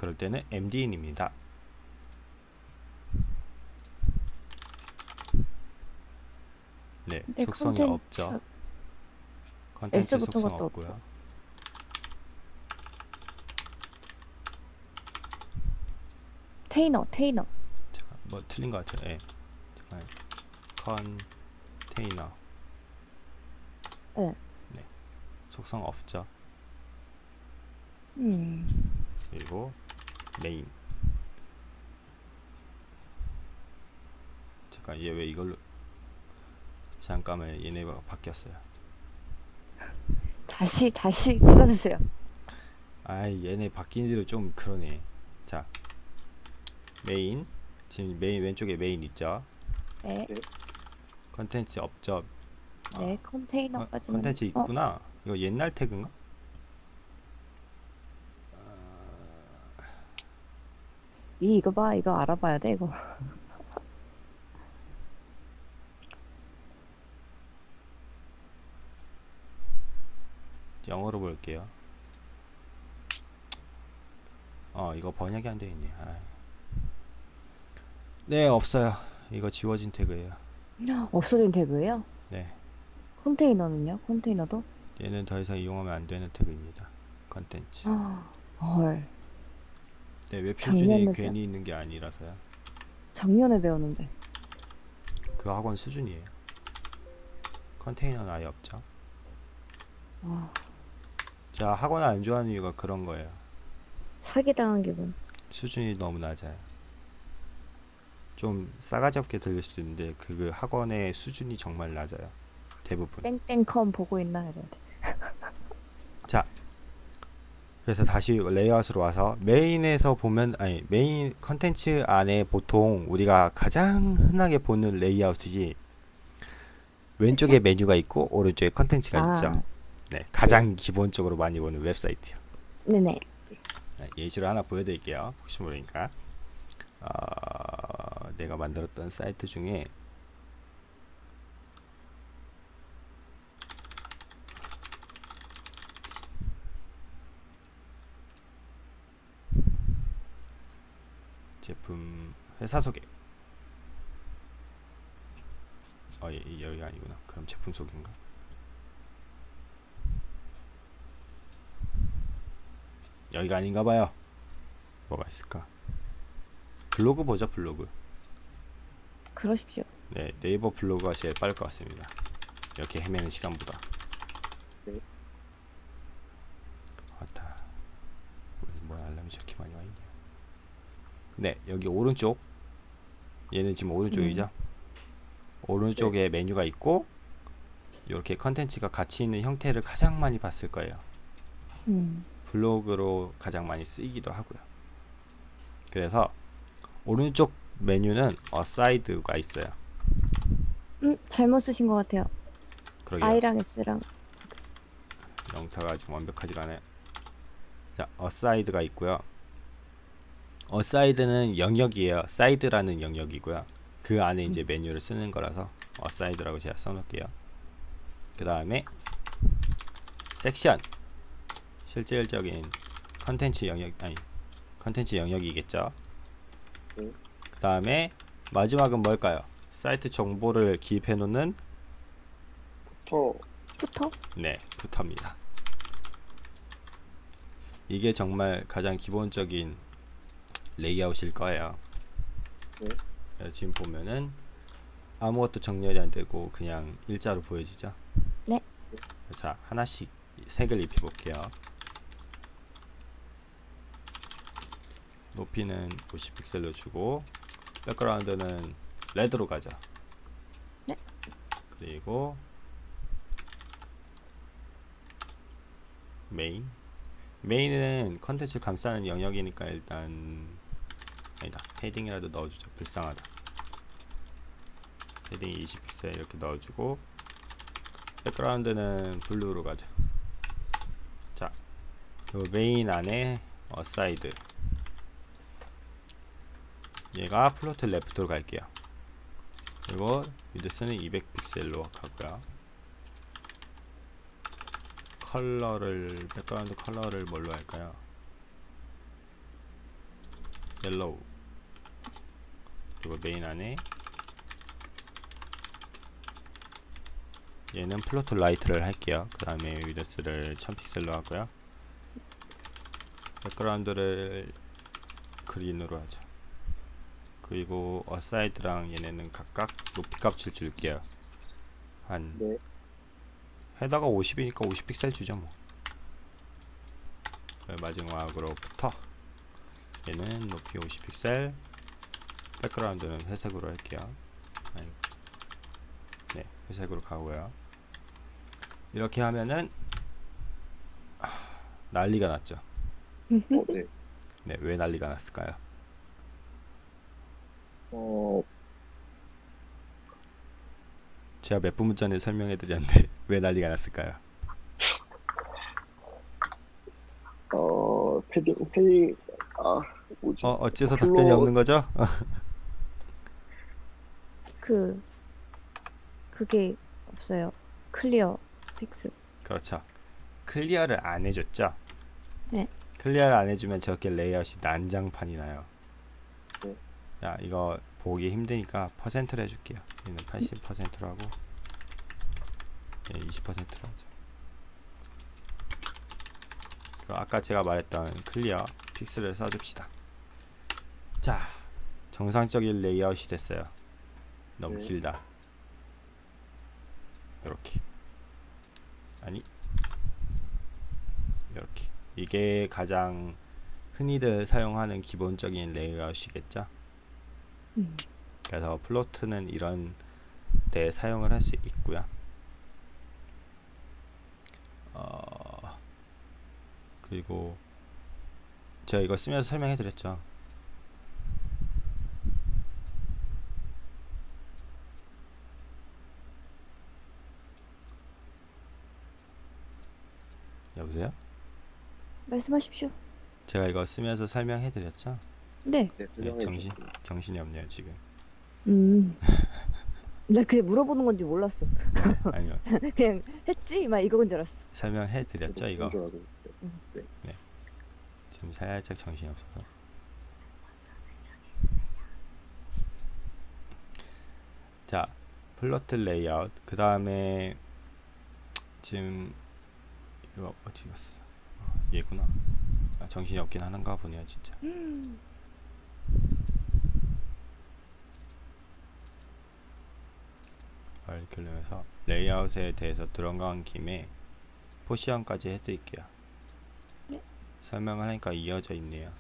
그럴 때는 MDN입니다. 네, 속성이 컨텐츠 없죠. 컨텐츠 속성 없고요. 없죠. 테이너 테이너 잠깐 뭐 틀린 것 같아요. 예. 잠깐 컨테이너. 네. 네. 속성 없죠. 음 그리고 메인. 잠깐 얘 왜 이걸로 잠깐만 얘네가 바뀌었어요. 다시 다시 찍어주세요. 아이 얘네 바뀐 지도 좀 그러네. 자. 메인. 지금 메인 왼쪽에 메인 있죠? 네, 컨텐츠 없죠 네 아, 컨테이너까지는 컨텐츠 어, 있구나. 이거 옛날 태그인가 이 이거 봐 이거 알아봐야 돼 이거. 영어로 볼게요 어 이거 번역이 안 되어 있네 아이. 네 없어요 이거 지워진 태그예요 없어진 태그예요? 네 컨테이너는요? 컨테이너도? 얘는 더 이상 이용하면 안 되는 태그입니다 컨텐츠 아, 헐 네 웹표준이 작년에 괜히 있는 게 아니라서요 작년에 배웠는데. 그 학원 수준이에요 컨테이너는 아예 없죠 와 제가 학원 안 좋아하는 이유가 그런 거예요. 사기당한 기분. 수준이 너무 낮아요. 좀 싸가지 없게 들릴 수도 있는데 그 학원의 수준이 정말 낮아요. 대부분. 땡땡컴 보고 있나 이러지. 그래서 다시 레이아웃으로 와서 main에서 보면 아니 메인 컨텐츠 안에 보통 우리가 가장 흔하게 보는 레이아웃이지 왼쪽에 메뉴가 있고 오른쪽에 컨텐츠가 아. 있죠. 네, 가장 기본적으로 많이 보는 웹사이트요. 네네. 네, 예시로 하나 보여드릴게요. 혹시 모르니까 어, 내가 만들었던 사이트 중에 제품 회사 소개 어, 예, 예, 여기가 아니구나. 그럼 제품 소개인가? 여기가 아닌가 봐요. 뭐가 있을까? 블로그 보자, 블로그. 그러십시오. 네, 네이버 블로그가 제일 빠를 것 같습니다. 이렇게 헤매는 시간보다. 네. 왔다. 뭐 알람이 저렇게 많이 와 있냐? 네, 여기 오른쪽. 얘는 지금 오른쪽이죠. 오른쪽에 메뉴가 있고 이렇게 컨텐츠가 같이 있는 형태를 가장 많이 봤을 거예요. 음. 블로그로 가장 많이 쓰이기도 하고요. 그래서 오른쪽 메뉴는 aside가 있어요. 음, 잘못 쓰신 것 같아요. 그러게요. I랑 S랑. 영타가 지금 완벽하지 않아요. 자, aside가 있고요. aside는 영역이에요. 사이드라는 영역이고요. 그 안에 이제 메뉴를 쓰는 거라서 aside라고 제가 써놓을게요. 그 다음에 섹션 실질적인 컨텐츠 영역 아니 컨텐츠 영역이겠죠. 네. 그 다음에 마지막은 뭘까요? 사이트 정보를 기입해 놓는 터 footer? 네, footer입니다. 이게 정말 가장 기본적인 레이아웃일 거예요. 네. 네, 지금 보면은 아무것도 정렬이 안 되고 그냥 일자로 보여지죠? 네. 자, 하나씩 색을 입혀 볼게요. 높이는 50픽셀로 주고 백그라운드는 red로 가자. 네. 그리고 main main은 컨텐츠 감싸는 영역이니까 일단 아니다. padding이라도 넣어주자 불쌍하다. 패딩 20픽셀 이렇게 넣어주고 백그라운드는 blue로 가자. 자, 요 메인 안에 aside. 얘가 float left로 갈게요. 그리고 width는 200픽셀로 가고요. 컬러를 백그라운드 컬러를 뭘로 할까요? yellow 그리고 메인 안에 얘는 float right를 할게요. 그 다음에 width를 1000픽셀로 하고요. 백그라운드를 green으로 하죠. 그리고 aside랑 얘네는 각각 높이 값을 줄게요. 한 네. header가 50이니까 50픽셀 주죠 뭐. 그 마지막으로 footer. 얘는 높이 50픽셀. 백그라운드는 회색으로 할게요. 네, 회색으로 가고요. 이렇게 하면은 아, 난리가 났죠. 어, 네. 네, 왜 난리가 났을까요? 어, 제가 몇 분 전에 설명해 드렸는데 왜 난리가 났을까요? 어, 패딩, 패딩, 아, 뭐지? 어, 어째서 플로- 답변이 없는 거죠? 그, 그게 없어요. clearfix. 그렇죠. clear를 안 해줬죠. 네. clear를 안 해주면 저렇게 레이아웃이 난장판이 나요. 네. 자, 이거 보기 힘드니까 퍼센트로 해줄게요. 얘는 80%로 하고, 얘 20%로 하죠. 아까 제가 말했던 clearfix를 써줍시다. 자, 정상적인 레이아웃이 됐어요. 너무 네. 길다. 이렇게. 아니 이렇게 이게 가장 흔히들 사용하는 기본적인 레이아웃이겠죠 음. 그래서 float는 이런 데 사용을 할 수 있고요 어, 그리고 제가 이거 쓰면서 설명해 드렸죠. 여보세요? 말씀하십시오. 제가 이거 쓰면서 설명해 드렸죠? 네. 네, 네, 정신. 정신이 없네요 지금. 음. 나 그냥 물어보는 건지 몰랐어. 네, 아니요 그냥 했지? 막 이거인 줄 알았어. 설명해 드렸죠 이거. 줄 알고. 네. 지금 살짝 정신이 없어서. 자, float 레이아웃. 그 다음에 지금 이거 어디 갔어? 아, 얘구나. 아, 정신이 없긴 하는가 보네요, 진짜. 하면서 레이아웃에 대해서 들어간 김에 포지션까지 해드릴게요. 네. 설명을 하니까 이어져 있네요.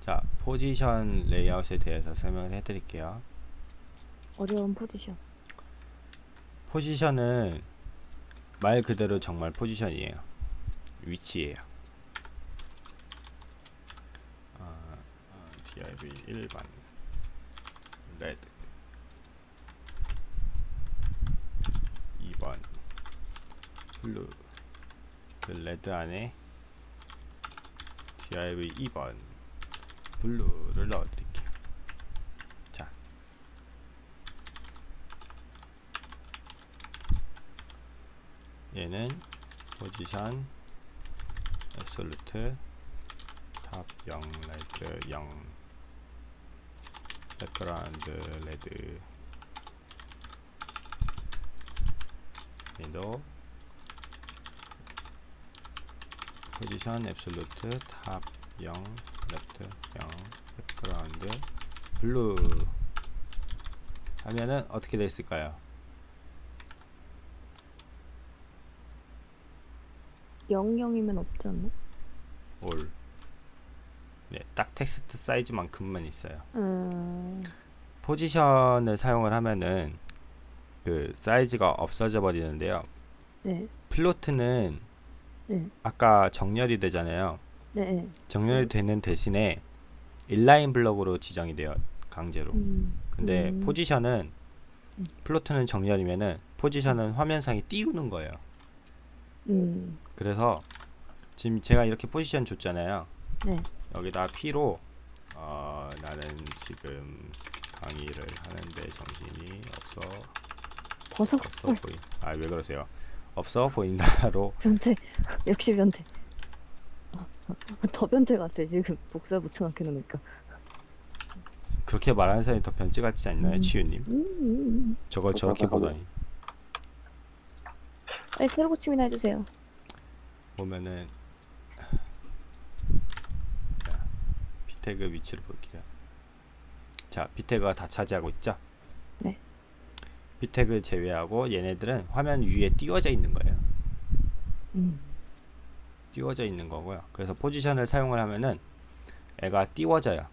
자, 포지션 레이아웃에 대해서 설명을 해드릴게요. 어려운 포지션. 포지션은 말 그대로 정말 포지션이에요. 위치예요. 아, 아, div 1번 레드. 2번. 블루. 그 레드 안에 div 2번. 블루를 넣어드릴게요. 자, 얘는 position absolute top 0, left 0 background red 윈도우 position absolute top 0, left 0 background blue 하면은 어떻게 됐을까요? 영영이면 없지 않나? 올. 네, 딱 텍스트 사이즈만큼만 있어요. 음. 포지션을 사용을 하면은 그 사이즈가 없어져 버리는데요. 네. float는 네. 아까 정렬이 되잖아요. 네. 정렬이 되는 대신에 inline block으로 지정이 돼요. 강제로. 음. 근데 음. 포지션은 음. float는 정렬이면은 포지션은 화면상에 띄우는 거예요. 음. 그래서 지금 제가 이렇게 포지션 줬잖아요. 네. 여기다 P로 어, 나는 지금 강의를 하는데 정신이 없어 버섯 없어 보인 아왜 그러세요 없어 보인다로 변태. 역시 변태. 더 변태 같아 지금 복사 붙여넣게 놓으니까. 그렇게 말하는 사람이 더 변치 같지 않나요 음. 치유님 음, 음. 저걸 저렇게 보다니 빨리 새로 고침이나 해주세요. 보면은 자, 비태그 위치를 볼게요 자 비태그가 다 차지하고 있죠 네. 비태그 제외하고 얘네들은 화면 위에 띄워져 있는 거예요 음. 띄워져 있는 거고요. 그래서 포지션을 사용을 하면은 애가 띄워져요.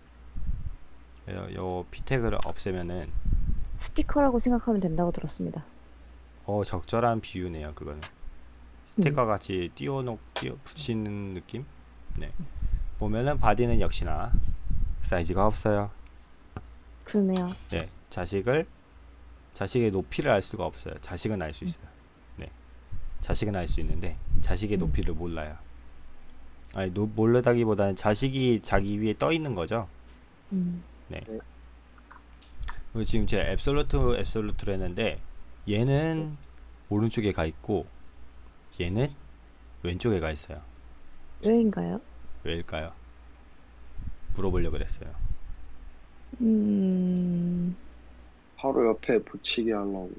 그래서 요 p태그를 없애면은 스티커라고 생각하면 된다고 들었습니다. 어 적절한 비유네요. 그거는 스티커 같이 띄워놓 띄워 붙이는 느낌. 네. 보면은 body는 역시나 사이즈가 없어요. 그러네요. 네. 자식을 자식의 높이를 알 수가 없어요. 자식은 알 수 있어요. 네. 자식은 알 수 있는데 자식의 음. 높이를 몰라요. 아니 노, 모르다기보다는 자식이 자기 위에 떠 있는 거죠. 음. 그리고 지금 제가 앱솔루트 앱솔루트를 했는데 얘는 오른쪽에 가 있고 얘는 왼쪽에 가 있어요. 왜인가요? 왜일까요? 물어보려고 그랬어요. 음. 바로 옆에 붙이게 하려고.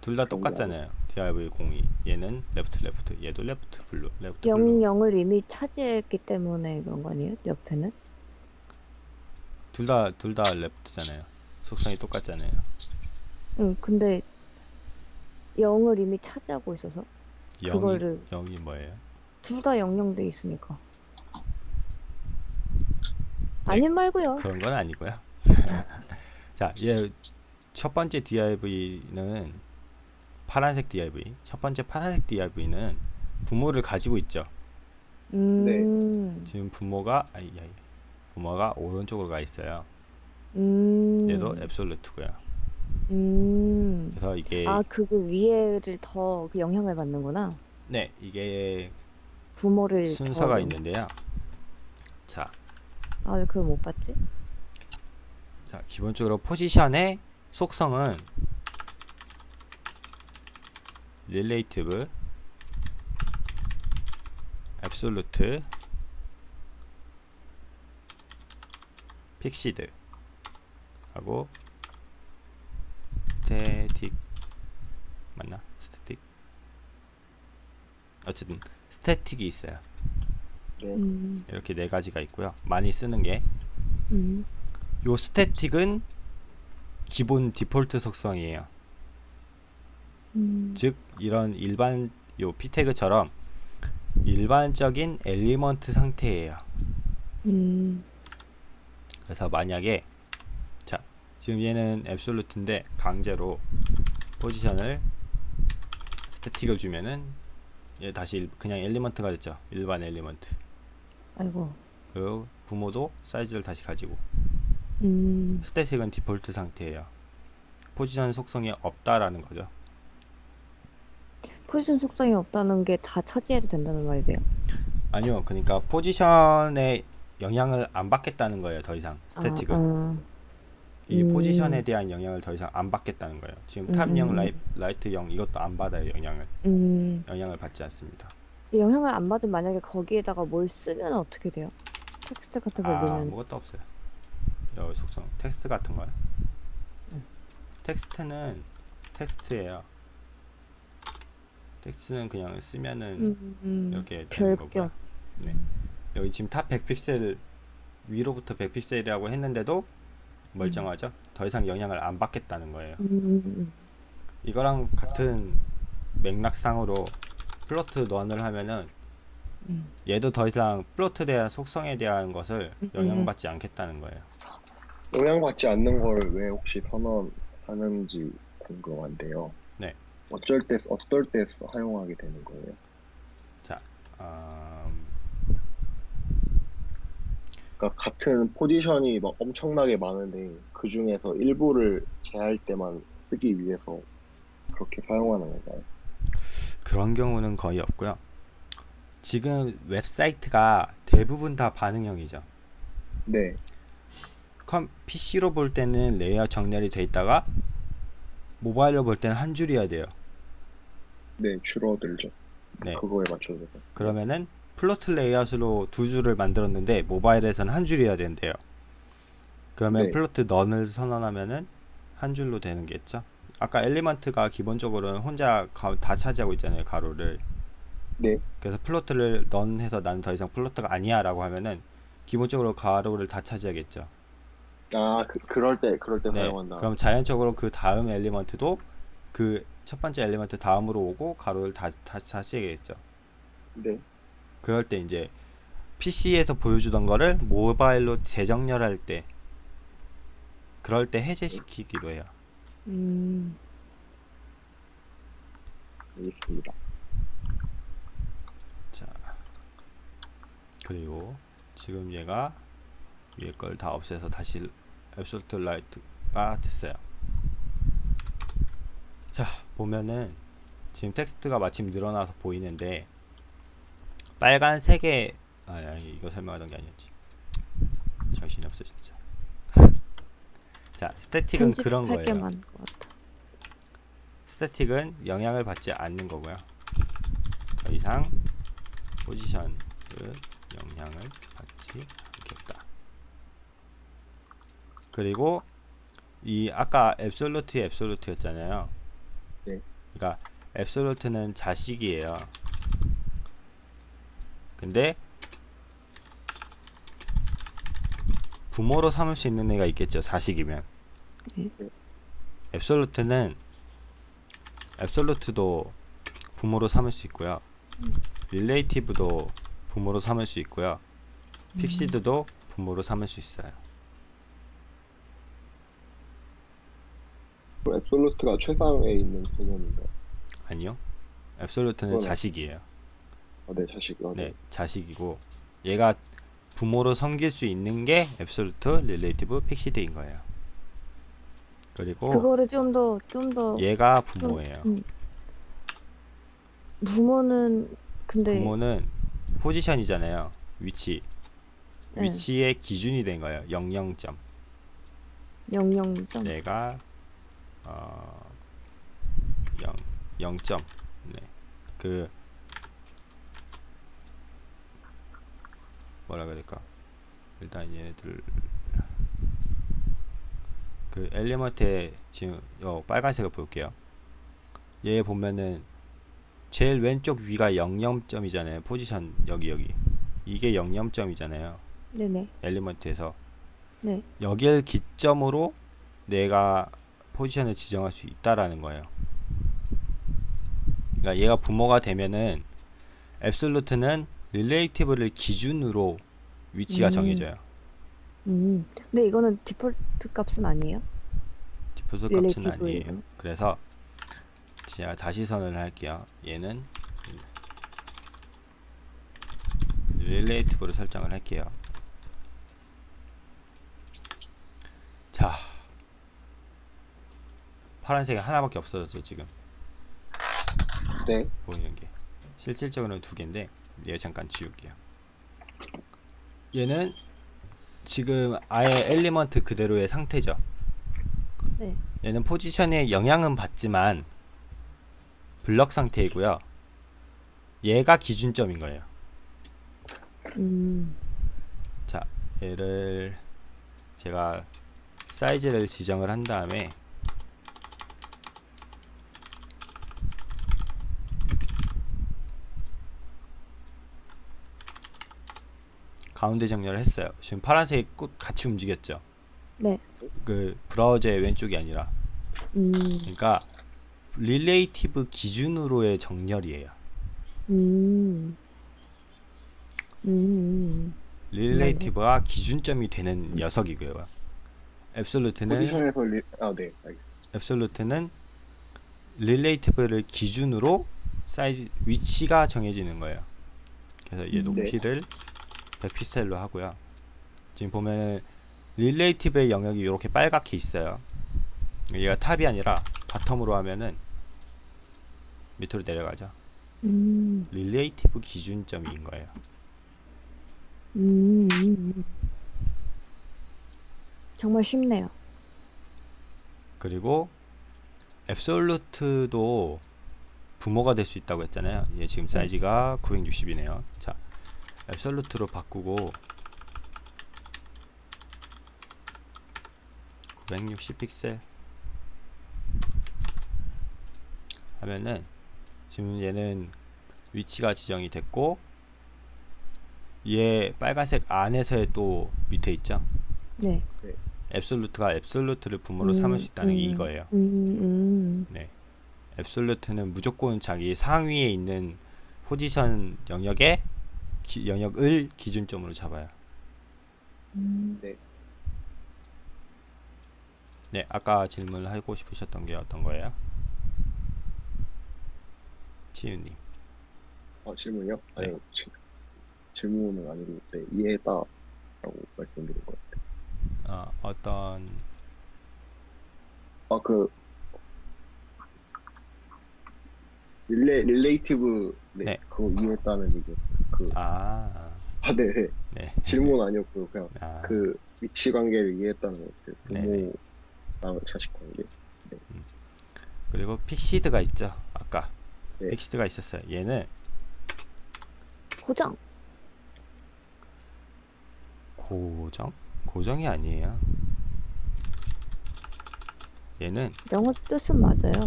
둘 다 똑같잖아요. DIV 02 얘는 left left 얘도 left blue left blue 영 영을 이미 차지했기 때문에 그런 거 아니에요? 옆에는? 둘 다 둘 다 left잖아요. 속성이 똑같잖아요. 응. 근데 영을 이미 차지하고 있어서 0이 그거를 0이 뭐예요? 둘다 영영돼 있으니까. 네. 아님 말고요. 그런 건 아니고요. 자, 얘첫 번째 DIV는 파란색 DIV. 첫 번째 파란색 DIV는 부모를 가지고 있죠. 음. 지금 부모가 아이 아이 부모가 오른쪽으로 가 있어요. 음. 얘도 앱솔루트고요. 음. 그래서 이게 아, 그거 위에를 더 그 영향을 받는구나. 네 이게 부모를 순서가 더- 있는데요. 자, 아, 왜 그걸 못 봤지? 자 기본적으로 포지션의 속성은 relative, absolute, fixed 하고 static 맞나? static 어쨌든 static이 있어요. 네. 음. 이렇게 네 가지가 있고요. 많이 쓰는 게 음. 요 static은 기본 디폴트 속성이에요. 음. 즉 이런 일반 요 p태그처럼 일반적인 element 상태예요. 음. 그래서 만약에 자 지금 얘는 absolute인데 강제로 포지션을 static을 주면은 얘 다시 일- 그냥 element가 됐죠. 일반 element. 아이고. 그리고 부모도 사이즈를 다시 가지고 음. static은 디폴트 상태예요. 포지션 속성이 없다라는 거죠. 포지션 속성이 없다는 게 다 차지해도 된다는 말이에요. 아니요, 그러니까 포지션에 영향을 안 받겠다는 거예요. 더 이상 static은 아, 이 음. 포지션에 대한 영향을 더 이상 안 받겠다는 거예요. 지금 음, top 0 음. 라이, right 0 이것도 안 받아요. 영향을 아. 음. 영향을 받지 않습니다. 영향을 안 받으면 만약에 거기에다가 뭘 쓰면 어떻게 돼요? 텍스트 같은 걸 아 넣으면 아무것도 없어요. 여기 속성 텍스트 같은 거요. 음. 텍스트는 텍스트예요. 텍스트는 그냥 쓰면은 음, 음, 이렇게 되는 거고요. 없. 네. 여기 지금 top 100픽셀 위로부터 100픽셀이라고 했는데도 멀쩡하죠? 더 이상 영향을 안 받겠다는 거예요. 음, 음, 이거랑 같은 맥락상으로 float none을 하면은 음. 얘도 더 이상 float에 대한 속성에 대한 것을 음. 영향받지 않겠다는 거예요. 영향받지 않는 걸 왜 혹시 선언하는지 궁금한데요. 네. 어쩔 때 어떨 때 사용하게 되는 거예요? 음, 그러니까 같은 포지션이 막 엄청나게 많은데 그 중에서 일부를 제할 때만 쓰기 위해서 그렇게 사용하는 건가요? 그런 경우는 거의 없고요. 지금 웹사이트가 대부분 다 반응형이죠. 네, 컴 PC로 볼 때는 레이아웃 정렬이 돼 있다가 모바일로 볼 때는 한 줄이어야 돼요. 네 줄어들죠. 네. 그거에 맞춰서. 그러면은 float 레이아웃으로 두 줄을 만들었는데 모바일에서는 한 줄이어야 된대요. 그러면 네. float none을 선언하면은 한 줄로 되는 게 있죠. 아까 element가 기본적으로는 혼자 가- 다 차지하고 있잖아요, 가로를. 네, 그래서 float를 none 해서 나는 더 이상 float가 아니야라고 하면은 기본적으로 가로를 다 차지하겠죠. 아 그, 그럴 때 그럴 때 네. 사용한다. 그럼 자연적으로 그 다음 element도 그 첫 번째 element 다음으로 오고 가로를 다, 다 차지하겠죠. 네, 그럴 때 이제 PC에서 보여주던 거를 모바일로 재정렬할 때 그럴 때 해제시키기도 해요. 음. 알겠습니다. 자 그리고 지금 얘가 위에 걸 다 없애서 다시 absolute right가 됐어요. 자 보면은 지금 텍스트가 마침 늘어나서 보이는데 빨간색의 아 아니, 이거 설명하던 게 아니었지. 정신이 없어 진짜. 자 static은 그런 거예요. static은 영향을 받지 않는 거고요. 더 이상 포지션을 영향을 받지 않겠다. 그리고 이 아까 앱솔루트 앱솔루트였잖아요. 네. 그러니까 앱솔루트는 자식이에요. 근데 부모로 삼을 수 있는 애가 있겠죠. 자식이면. 네. 앱솔루트는 absolute도 부모로 삼을 수 있고요. relative도 부모로 삼을 수 있고요. fixed도 부모로 삼을 수 있어요. 그 absolute가 최상에 있는 개념인가요? 아니요. absolute는 자식이에요. 아, 네, 자식. 아, 네, 자식이고 얘가 부모로 섬길 수 있는 게 absolute relative fixed인 거예요. 그리고 그거를 좀 더 좀 더 얘가 부모예요. 음. 부모는 근데 부모는 포지션이잖아요. 위치. 네. 위치의 기준이 된 거예요. 00점. 영영점 내가 어 0, 0점. 네. 그 뭐라 그래야 될까? 일단 얘네들 그 엘리먼트에 지금 요 빨간색을 볼게요. 얘 보면은 제일 왼쪽 위가 00점이잖아요. 포지션 여기 여기. 이게 00점이잖아요. 네네 엘리먼트에서 네 여길 기점으로 내가 포지션을 지정할 수 있다라는 거예요. 그러니까 얘가 부모가 되면은 absolute는 relative를 기준으로 위치가 음. 정해져요. 음 근데 이거는 디폴트 값은 아니에요 디폴트 값은 relative 아니에요. 그래서 제가 다시 선언을 할게요. 얘는 relative로 설정을 할게요. 자, 파란색이 하나밖에 없어졌죠 지금 네. 보이는 게 실질적으로는 두 개인데 얘 잠깐 지울게요. 얘는 지금 아예 element 그대로의 상태죠. 네 얘는 포지션에 영향은 받지만 블럭 상태이고요. 얘가 기준점인 거예요. 음 자, 얘를 제가 사이즈를 지정을 한 다음에 가운데 정렬을 했어요. 지금 파란색이 꼭 같이 움직였죠. 네. 그 브라우저의 왼쪽이 아니라 음, 그러니까 relative 기준으로의 정렬이에요. 음, 음, relative가 기준점이 되는 녀석이고요. absolute는 포지션에서 리... 아, 네. 알겠습니다. absolute는 relative를 기준으로 사이즈 위치가 정해지는 거예요. 그래서 얘 음. 높이를 100픽셀로 하고요. 지금 보면은 relative의 영역이 이렇게 빨갛게 있어요. 얘가 top이 아니라 bottom으로 하면은 밑으로 내려가죠. 음, relative 기준점인 거예요. 음, 음. 정말 쉽네요. 그리고 앱솔루트도 부모가 될 수 있다고 했잖아요. 얘 지금 사이즈가 960이네요. 자, 앱솔루트로 바꾸고 960 픽셀 하면은 지금 얘는 위치가 지정이 됐고 얘 빨간색 안에서의 또 밑에 있죠. 네. 앱솔루트가 앱솔루트를 부모로 음, 삼을 수 있다는 게 음. 이거예요. 음, 음, 네. 앱솔루트는 무조건 자기 상위에 있는 포지션 영역에 기- 영역을 기준점으로 잡아요. 음. 네, 아까 질문을 하고 싶으셨던 게 어떤 거예요? 치유님. 아, 질문이요? 네. 아니, 지, 질문은 아니고, 네, 이해했다라고 말씀드린 것 같아요. 어, 어떤 아, 그, 릴레, relative, 네, 네. 그거 이해했다는 얘기였어요. 그, 아, 아, 네, 네. 네. 질문 아니었고요. 그냥 아, 그 위치 관계를 이해했다는 것 같아요. 부모랑 자식 관계. 그리고 fixed가 있죠. 아까 네. 픽시드가 있었어요. 얘는 고정. 고정? 고정이 아니에요. 얘는 영어 뜻은 맞아요.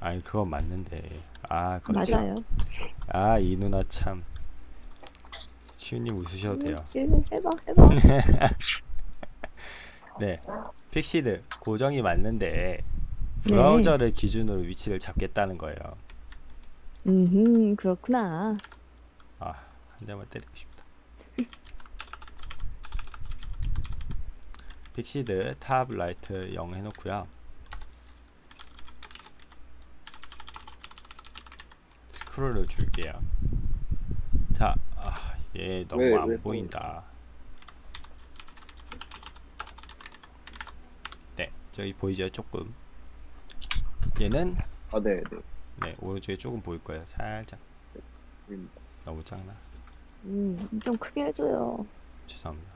아니 그건 맞는데. 아 그렇지. 맞아요. 아이 누나 참. 치우님 웃으셔도 돼요. 음, 해봐, 해봐. 네. fixed 고정이 맞는데 브라우저를 기준으로 위치를 잡겠다는 거예요. 음, 그렇구나. 아 한 대만 때리고 싶다. fixed top right 0 해놓고요 스크롤을 줄게요. 자, 아, 얘 너무 왜, 안 왜 보인다. 네, 저기 보이죠? 조금. 얘는 아, 네, 네. 네 오른쪽에 조금 보일 거예요. 살짝 보입니다. 너무 작나? 음, 좀 크게 해줘요. 죄송합니다.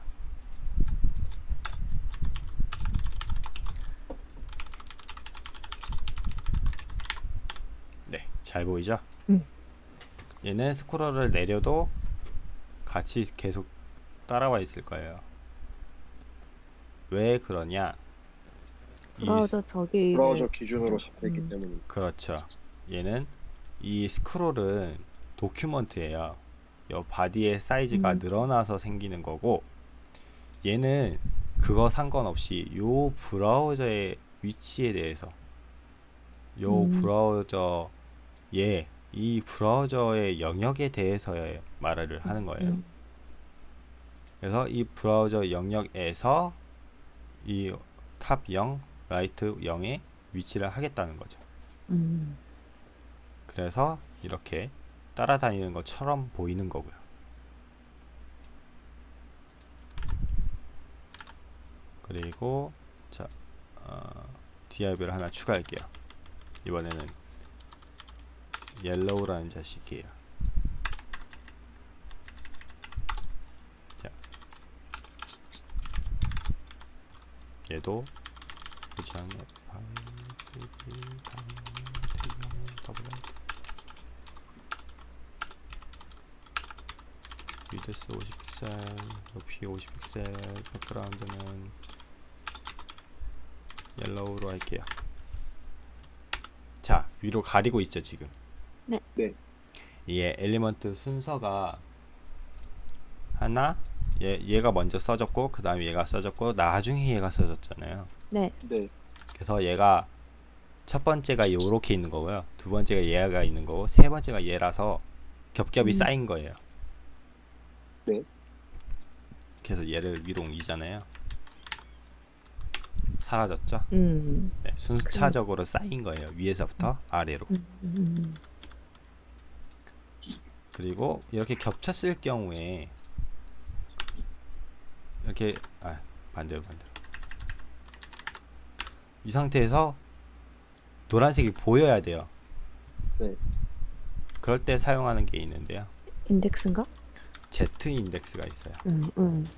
네, 잘 보이죠? 음. 얘는 스크롤을 내려도 같이 계속 따라와 있을 거예요. 왜 그러냐? 이 브라우저 저기 브라우저 기준으로 잡혀있기 음. 때문에 그렇죠. 얘는 이 스크롤은 document예요. 요 body의 사이즈가 음. 늘어나서 생기는 거고 얘는 그거 상관없이 요 브라우저의 위치에 대해서 요 음. 브라우저 의이 브라우저의 영역에 대해서 말을 하는 거예요. 음, 그래서 이 브라우저 영역에서 이 top 0, right 0의 위치를 하겠다는 거죠. 음, 그래서 이렇게 따라다니는 것처럼 보이는 거고요. 그리고 자 어, DIV를 하나 추가할게요. 이번에는 옐로우라는 자식이에요. 자, 얘도 위드스 50픽셀, 높이 50픽셀, 백그라운드는 yellow로 할게요. 자, 위로 가리고 있죠, 지금. 네. 네. 이게 element 순서가 하나, 얘, 얘가 먼저 써졌고, 그 다음에 얘가 써졌고, 나중에 얘가 써졌잖아요. 네, 네, 그래서 얘가 첫 번째가 요렇게 있는 거고요. 두 번째가 얘가 있는 거고, 세 번째가 얘라서 겹겹이 음. 쌓인 거예요. 네. 그래서 얘를 위로 옮기잖아요. 사라졌죠? 음, 네, 순차적으로 쌓인 거예요. 위에서부터 아래로. 음, 음, 그리고 이렇게 겹쳤을 경우에 이렇게 아 반대로 반대로 이 상태에서 노란색이 보여야 돼요. 네. 그럴 때 사용하는 게 있는데요. 인덱스인가? Z 인덱스가 있어요. 음, 음,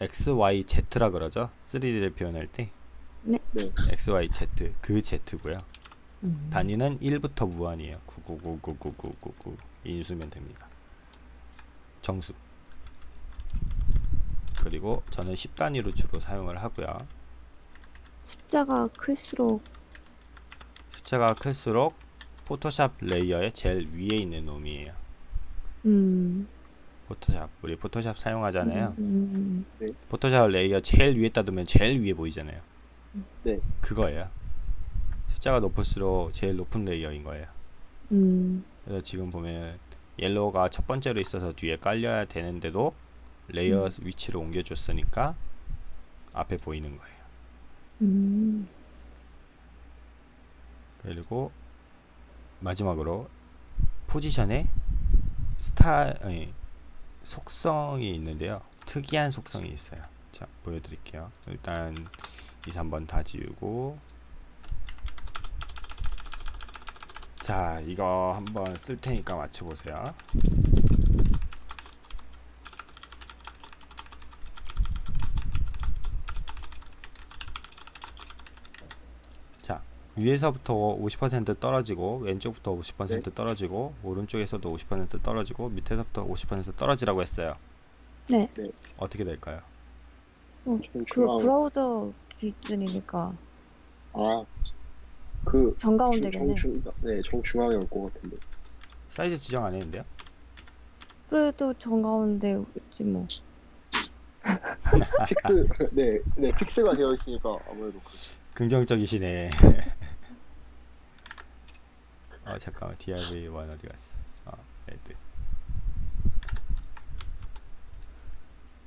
X, Y, Z라 그러죠. 3D를 표현할 때 네. 네. X, Y, Z 그 Z고요. 음. 단위는 1부터 무한이에요. 999999999 인수면 됩니다. 정수. 그리고 저는 10단위로 주로 사용을 하고요. 숫자가 클수록 숫자가 클수록 포토샵 layer의 제일 위에 있는 놈이에요. 음, 포토샵. 우리 포토샵 사용하잖아요. 음, 음, 포토샵 layer 제일 위에다 두면 제일 위에 보이잖아요. 네. 그거예요. 숫자가 높을수록 제일 높은 layer인 거예요. 음, 그래서 지금 보면 yellow가 첫 번째로 있어서 뒤에 깔려야 되는데도 layer 위치를 옮겨줬으니까 앞에 보이는 거예요. 음, 그리고 마지막으로 포지션에 스타 아니, 속성이 있는데요. 특이한 속성이 있어요. 자 보여드릴게요. 일단 2, 3번 다 지우고 자 이거 한번 쓸 테니까 맞춰보세요. 자 위에서부터 50% 떨어지고 왼쪽부터 50% 떨어지고 오른쪽에서도 50% 떨어지고 밑에서부터 50% 떨어지라고 했어요. 네. 어떻게 될까요? 좀 그. 브라우저 기준이니까 아, 그 정가운데겠네. 정중, 네, 정중앙에 올 것 같은데. 사이즈 지정 안 했는데요? 그래도 정가운데지 뭐. fix, 네, 네, fix가 되어 있으니까 아무래도 그, 긍정적이시네. 어 잠깐만 div 1 어디 갔어? 아 red.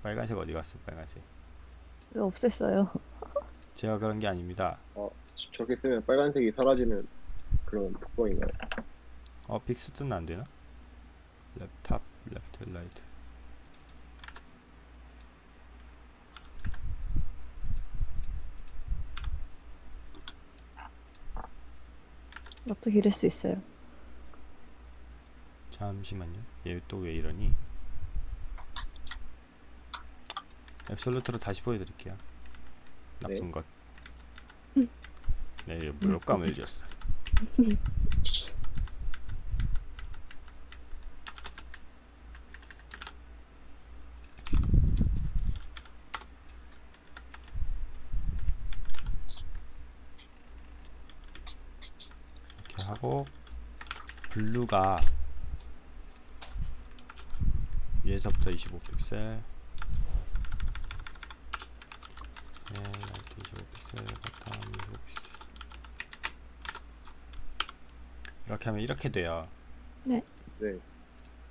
빨간색 어디 갔어? 빨간색. 왜 없앴어요? 제가 그런 게 아닙니다. 어, 저렇게 쓰면 빨간색이 사라지는 그런 특성인가요? 어 fixed는 안 되나? left top, left, right. 어떻게 이럴 수 있어요? 잠시만요. 얘 또 왜 이러니? 앱솔루트로 다시 보여드릴게요. 나쁜 것. 네, 무력감을 줬어. 이렇게 하고 blue가 위에서부터 25픽셀 네, right 25픽셀 bottom 25픽셀 이렇게 하면 이렇게 돼요 네.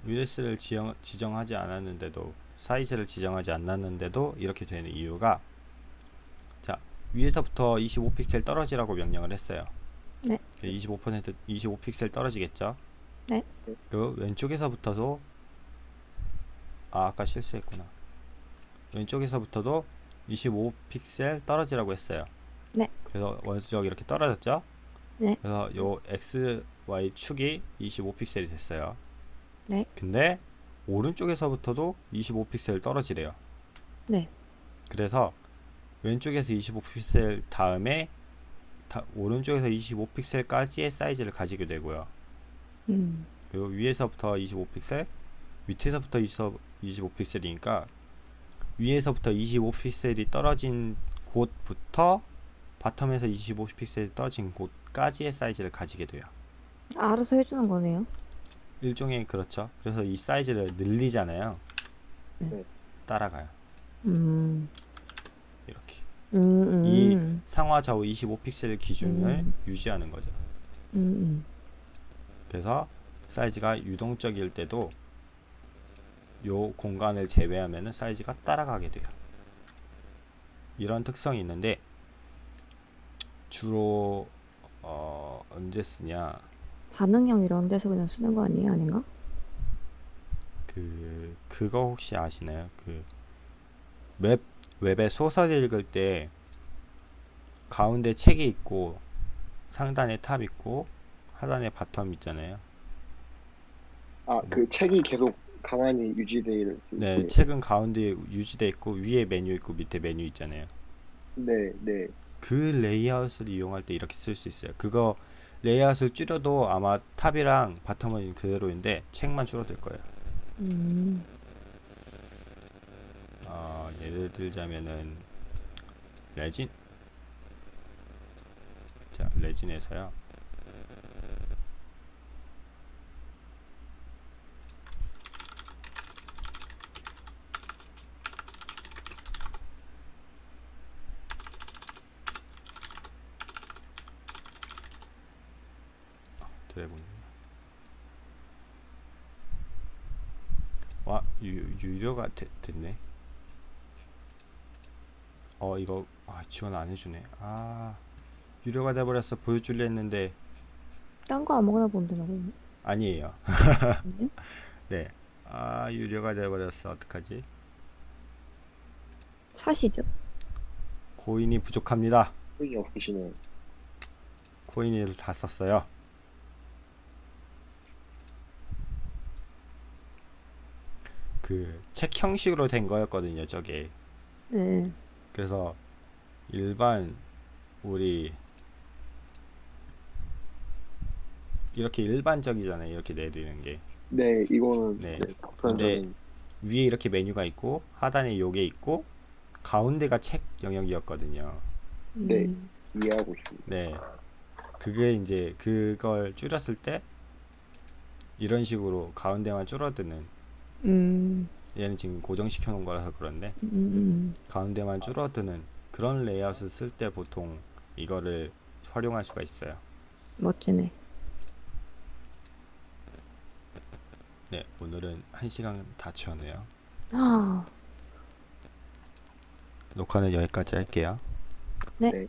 US를 지정, 지정하지 않았는데도 사이즈를 지정하지 않았는데도 이렇게 되는 이유가 자 위에서부터 25픽셀 떨어지라고 명령을 했어요 네. 25% 25픽셀 떨어지겠죠 네. 그 왼쪽에서부터도 아 아까 실수했구나 왼쪽에서부터도 25픽셀 떨어지라고 했어요 네. 그래서 원수적 이렇게 떨어졌죠 네. 그래서 요 x y 축이 25픽셀이 됐어요 네. 근데 오른쪽에서부터도 25픽셀 떨어지래요 네. 그래서 왼쪽에서 25픽셀 다음에 다, 오른쪽에서 25픽셀까지의 사이즈를 가지게 되고요 음. 그리고 위에서부터 25픽셀, 밑에서부터 25픽셀이니까 위에서부터 25픽셀이 떨어진 곳부터 바텀에서 25픽셀이 떨어진 곳까지의 사이즈를 가지게 돼요. 알아서 해주는 거네요. 일종의 그렇죠. 그래서 이 사이즈를 늘리잖아요. 네. 따라가요. 음. 이렇게 음, 음, 이 음, 상하 좌우 25픽셀 기준을 음. 유지하는 거죠. 음. 그래서 사이즈가 유동적일 때도 요 공간을 제외하면 사이즈가 따라가게 돼요. 이런 특성이 있는데 주로 어, 언제 쓰냐 반응형 이런 데서 그냥 쓰는 거 아니에요? 아닌가? 그 그거 혹시 아시나요? 그 웹 웹에 소설 읽을 때 가운데 책이 있고 상단에 top 있고 하단에 bottom 있잖아요. 아, 그 책이 계속 가만히 유지돼 있을 네, 때. 책은 가운데 유지돼 있고 위에 메뉴 있고 밑에 메뉴 있잖아요. 네, 네. 그 레이아웃을 이용할 때 이렇게 쓸 수 있어요. 그거 레이아웃을 줄여도 아마 top이랑 bottom은 그대로인데 책만 줄어들 거예요. 음. 어, 예를 들자면은 레진 자, 레진에서요. 드래곤 와 유, 유료가 되, 됐네. 어 이거 아 지원 안 해주네. 아 유료가 돼버렸어. 보여줄려 했는데. 딴 거 아무거나 보면 되나 보네. 아니에요? 네아 유료가 돼버렸어. 어떡하지? 사시죠. 코인이 부족합니다. 소용이 없으시네요. 코인을 다 썼어요 그 책 형식으로 된 거였거든요 저게 네. 그래서 일반 우리 이렇게 일반적이잖아요. 이렇게 내리는 게 네, 이거는 네. 네, 독선적인 위에 이렇게 메뉴가 있고 하단에 요게 있고 가운데가 책 영역이었거든요. 네. 음. 이해하고 있습니다. 네. 그게 이제 그걸 줄였을 때 이런 식으로 가운데만 줄어드는 음. 얘는 지금 고정시켜 놓은 거라서 그런데 음. 음. 가운데만 줄어드는 그런 레이아웃을 쓸 때 보통 이거를 활용할 수가 있어요. 멋지네. 네, 오늘은 한 시간 다 채웠네요. 아. 녹화는 여기까지 할게요. 네. 네.